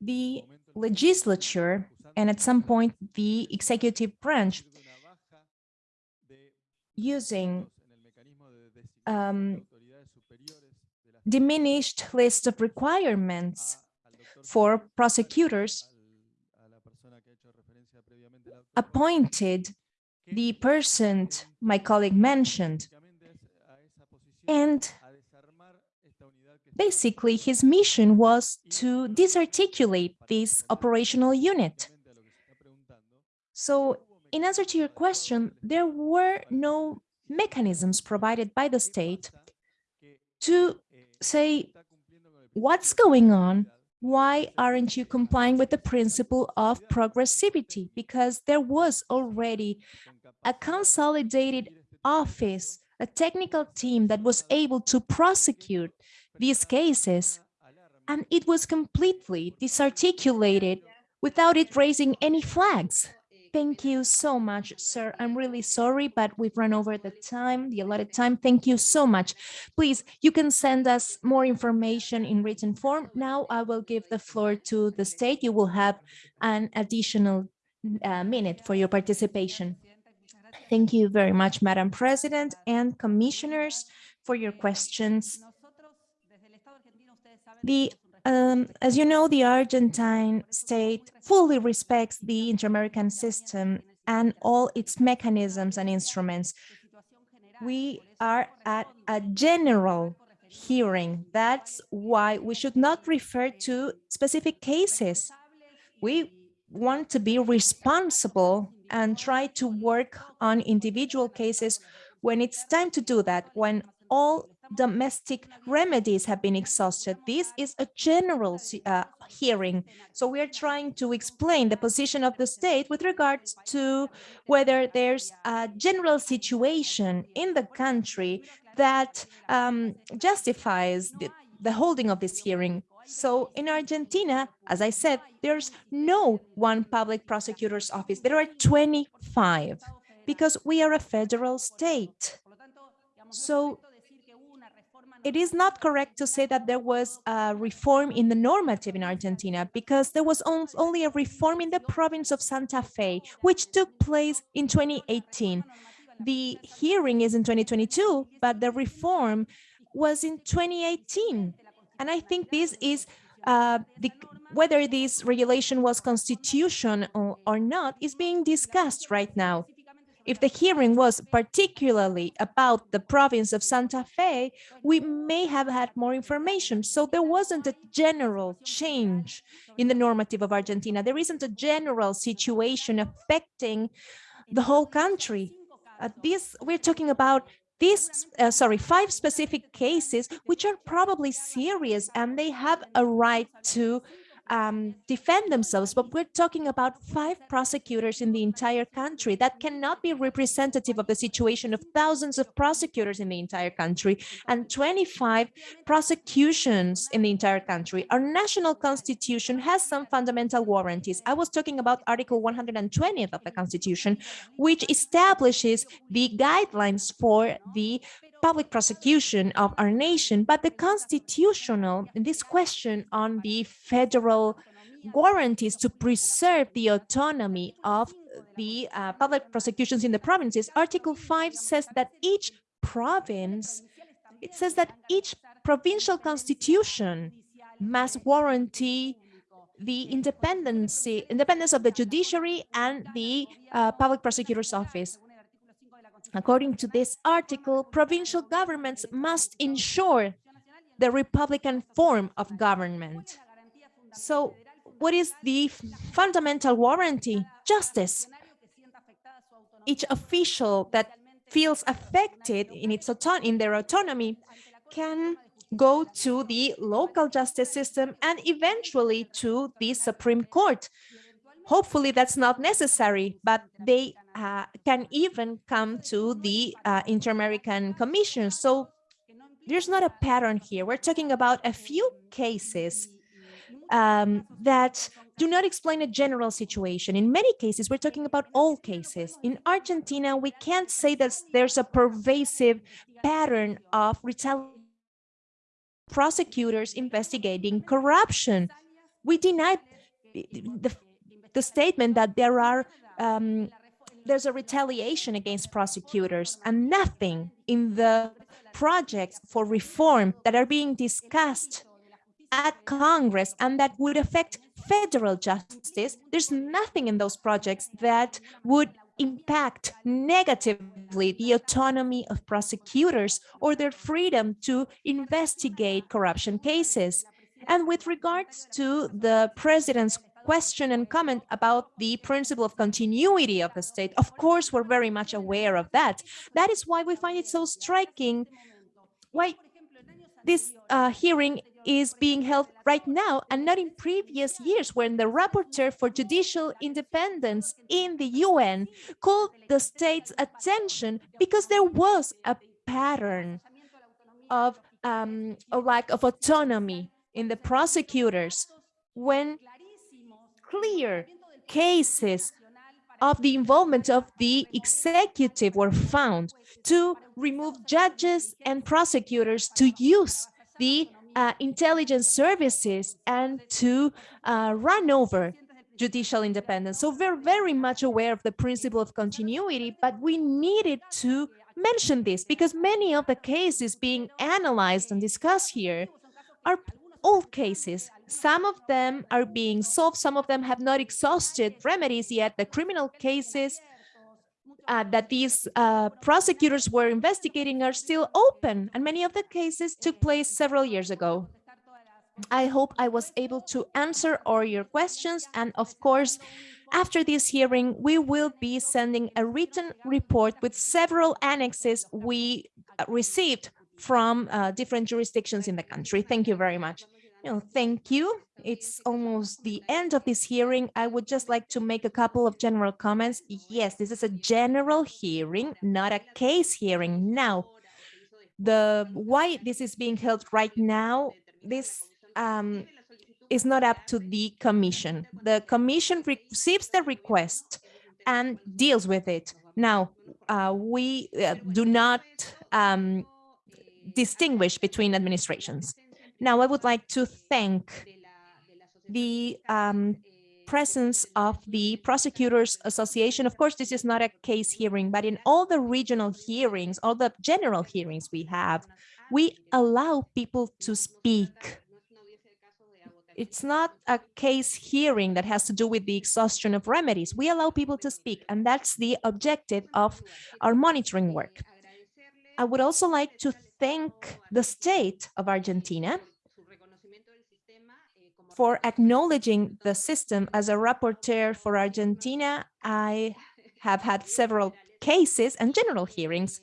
the legislature and at some point the executive branch using um, diminished list of requirements for prosecutors appointed the person my colleague mentioned And basically his mission was to disarticulate this operational unit. So in answer to your question, there were no mechanisms provided by the state to say, what's going on? Why aren't you complying with the principle of progressivity? Because there was already a consolidated office, a technical team that was able to prosecute these cases, and it was completely disarticulated without it raising any flags. Thank you so much, sir. I'm really sorry, but we've run over the time, the allotted time. Thank you so much. Please, you can send us more information in written form. Now I will give the floor to the state. You will have an additional uh, minute for your participation. Thank you very much, Madam President and commissioners for your questions. The um, as you know, the Argentine state fully respects the inter-American system and all its mechanisms and instruments. We are at a general hearing. That's why we should not refer to specific cases. We want to be responsible and try to work on individual cases when it's time to do that, when all domestic remedies have been exhausted. This is a general uh, hearing. So we are trying to explain the position of the state with regards to whether there's a general situation in the country that um, justifies the, the holding of this hearing. So in Argentina, as I said, there's no one public prosecutor's office. There are 25 because we are a federal state. So it is not correct to say that there was a reform in the normative in Argentina because there was only a reform in the province of Santa Fe, which took place in 2018. The hearing is in 2022, but the reform was in 2018. And I think this is uh, the, whether this regulation was constitutional or, or not is being discussed right now. If the hearing was particularly about the province of Santa Fe, we may have had more information. So there wasn't a general change in the normative of Argentina. There isn't a general situation affecting the whole country. Uh, this we're talking about these, uh, sorry, five specific cases, which are probably serious and they have a right to um, defend themselves, but we're talking about five prosecutors in the entire country. That cannot be representative of the situation of thousands of prosecutors in the entire country and 25 prosecutions in the entire country. Our national constitution has some fundamental warranties. I was talking about Article 120 of the constitution, which establishes the guidelines for the public prosecution of our nation, but the constitutional, this question on the federal guarantees to preserve the autonomy of the uh, public prosecutions in the provinces, Article 5 says that each province, it says that each provincial constitution must guarantee the independency, independence of the judiciary and the uh, public prosecutor's office. According to this article, provincial governments must ensure the Republican form of government. So what is the fundamental warranty? Justice. Each official that feels affected in, its in their autonomy can go to the local justice system and eventually to the Supreme Court. Hopefully that's not necessary, but they uh, can even come to the uh, Inter-American Commission. So there's not a pattern here. We're talking about a few cases um, that do not explain a general situation. In many cases, we're talking about all cases. In Argentina, we can't say that there's a pervasive pattern of prosecutors investigating corruption. We deny the, the statement that there are um, there's a retaliation against prosecutors and nothing in the projects for reform that are being discussed at Congress and that would affect federal justice. There's nothing in those projects that would impact negatively the autonomy of prosecutors or their freedom to investigate corruption cases. And with regards to the president's question and comment about the principle of continuity of the state, of course, we're very much aware of that. That is why we find it so striking why this uh, hearing is being held right now and not in previous years when the rapporteur for judicial independence in the UN called the state's attention because there was a pattern of um, a lack of autonomy in the prosecutors when clear cases of the involvement of the executive were found to remove judges and prosecutors to use the uh, intelligence services and to uh, run over judicial independence. So we're very much aware of the principle of continuity, but we needed to mention this because many of the cases being analyzed and discussed here are old cases. Some of them are being solved. Some of them have not exhausted remedies yet. The criminal cases uh, that these uh, prosecutors were investigating are still open, and many of the cases took place several years ago. I hope I was able to answer all your questions, and of course, after this hearing, we will be sending a written report with several annexes we uh, received from uh, different jurisdictions in the country. Thank you very much. No, thank you. It's almost the end of this hearing. I would just like to make a couple of general comments. Yes, this is a general hearing, not a case hearing. Now, the why this is being held right now, this um, is not up to the commission. The commission receives the request and deals with it. Now, uh, we uh, do not um, distinguish between administrations. Now, I would like to thank the um, presence of the Prosecutors Association. Of course, this is not a case hearing, but in all the regional hearings, all the general hearings we have, we allow people to speak. It's not a case hearing that has to do with the exhaustion of remedies. We allow people to speak, and that's the objective of our monitoring work. I would also like to thank the state of Argentina for acknowledging the system. As a rapporteur for Argentina, I have had several cases and general hearings.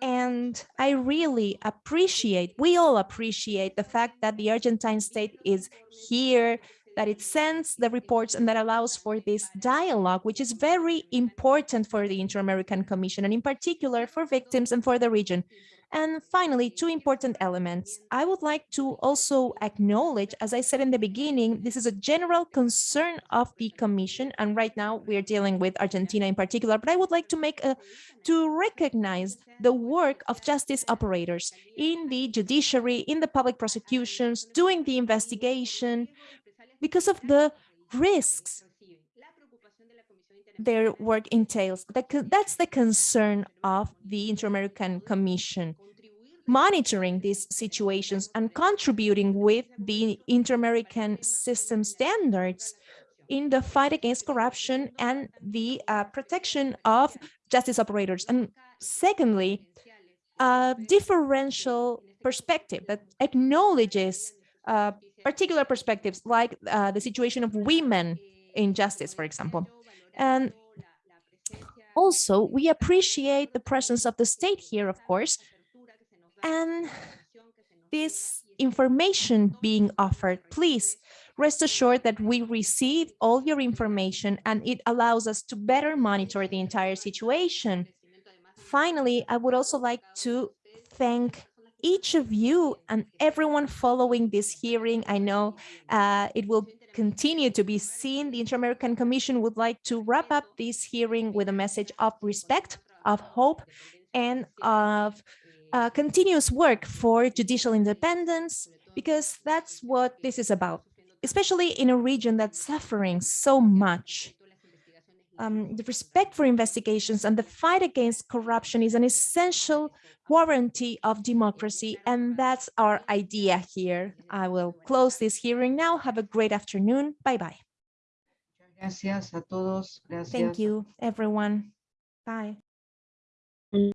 And I really appreciate, we all appreciate the fact that the Argentine state is here, that it sends the reports and that allows for this dialogue, which is very important for the Inter-American Commission and in particular for victims and for the region. And finally, two important elements. I would like to also acknowledge, as I said in the beginning, this is a general concern of the Commission, and right now we're dealing with Argentina in particular, but I would like to make a, to recognize the work of justice operators in the judiciary, in the public prosecutions, doing the investigation, because of the risks their work entails. That's the concern of the Inter-American Commission, monitoring these situations and contributing with the Inter-American system standards in the fight against corruption and the uh, protection of justice operators. And secondly, a differential perspective that acknowledges uh, particular perspectives like uh, the situation of women in justice, for example. And also, we appreciate the presence of the state here, of course, and this information being offered. Please rest assured that we receive all your information and it allows us to better monitor the entire situation. Finally, I would also like to thank each of you and everyone following this hearing. I know uh, it will continue to be seen, the Inter-American Commission would like to wrap up this hearing with a message of respect, of hope, and of uh, continuous work for judicial independence, because that's what this is about, especially in a region that's suffering so much. Um, the respect for investigations and the fight against corruption is an essential warranty of democracy. And that's our idea here. I will close this hearing now. Have a great afternoon. Bye-bye. Gracias a todos. Gracias. Thank you, everyone. Bye.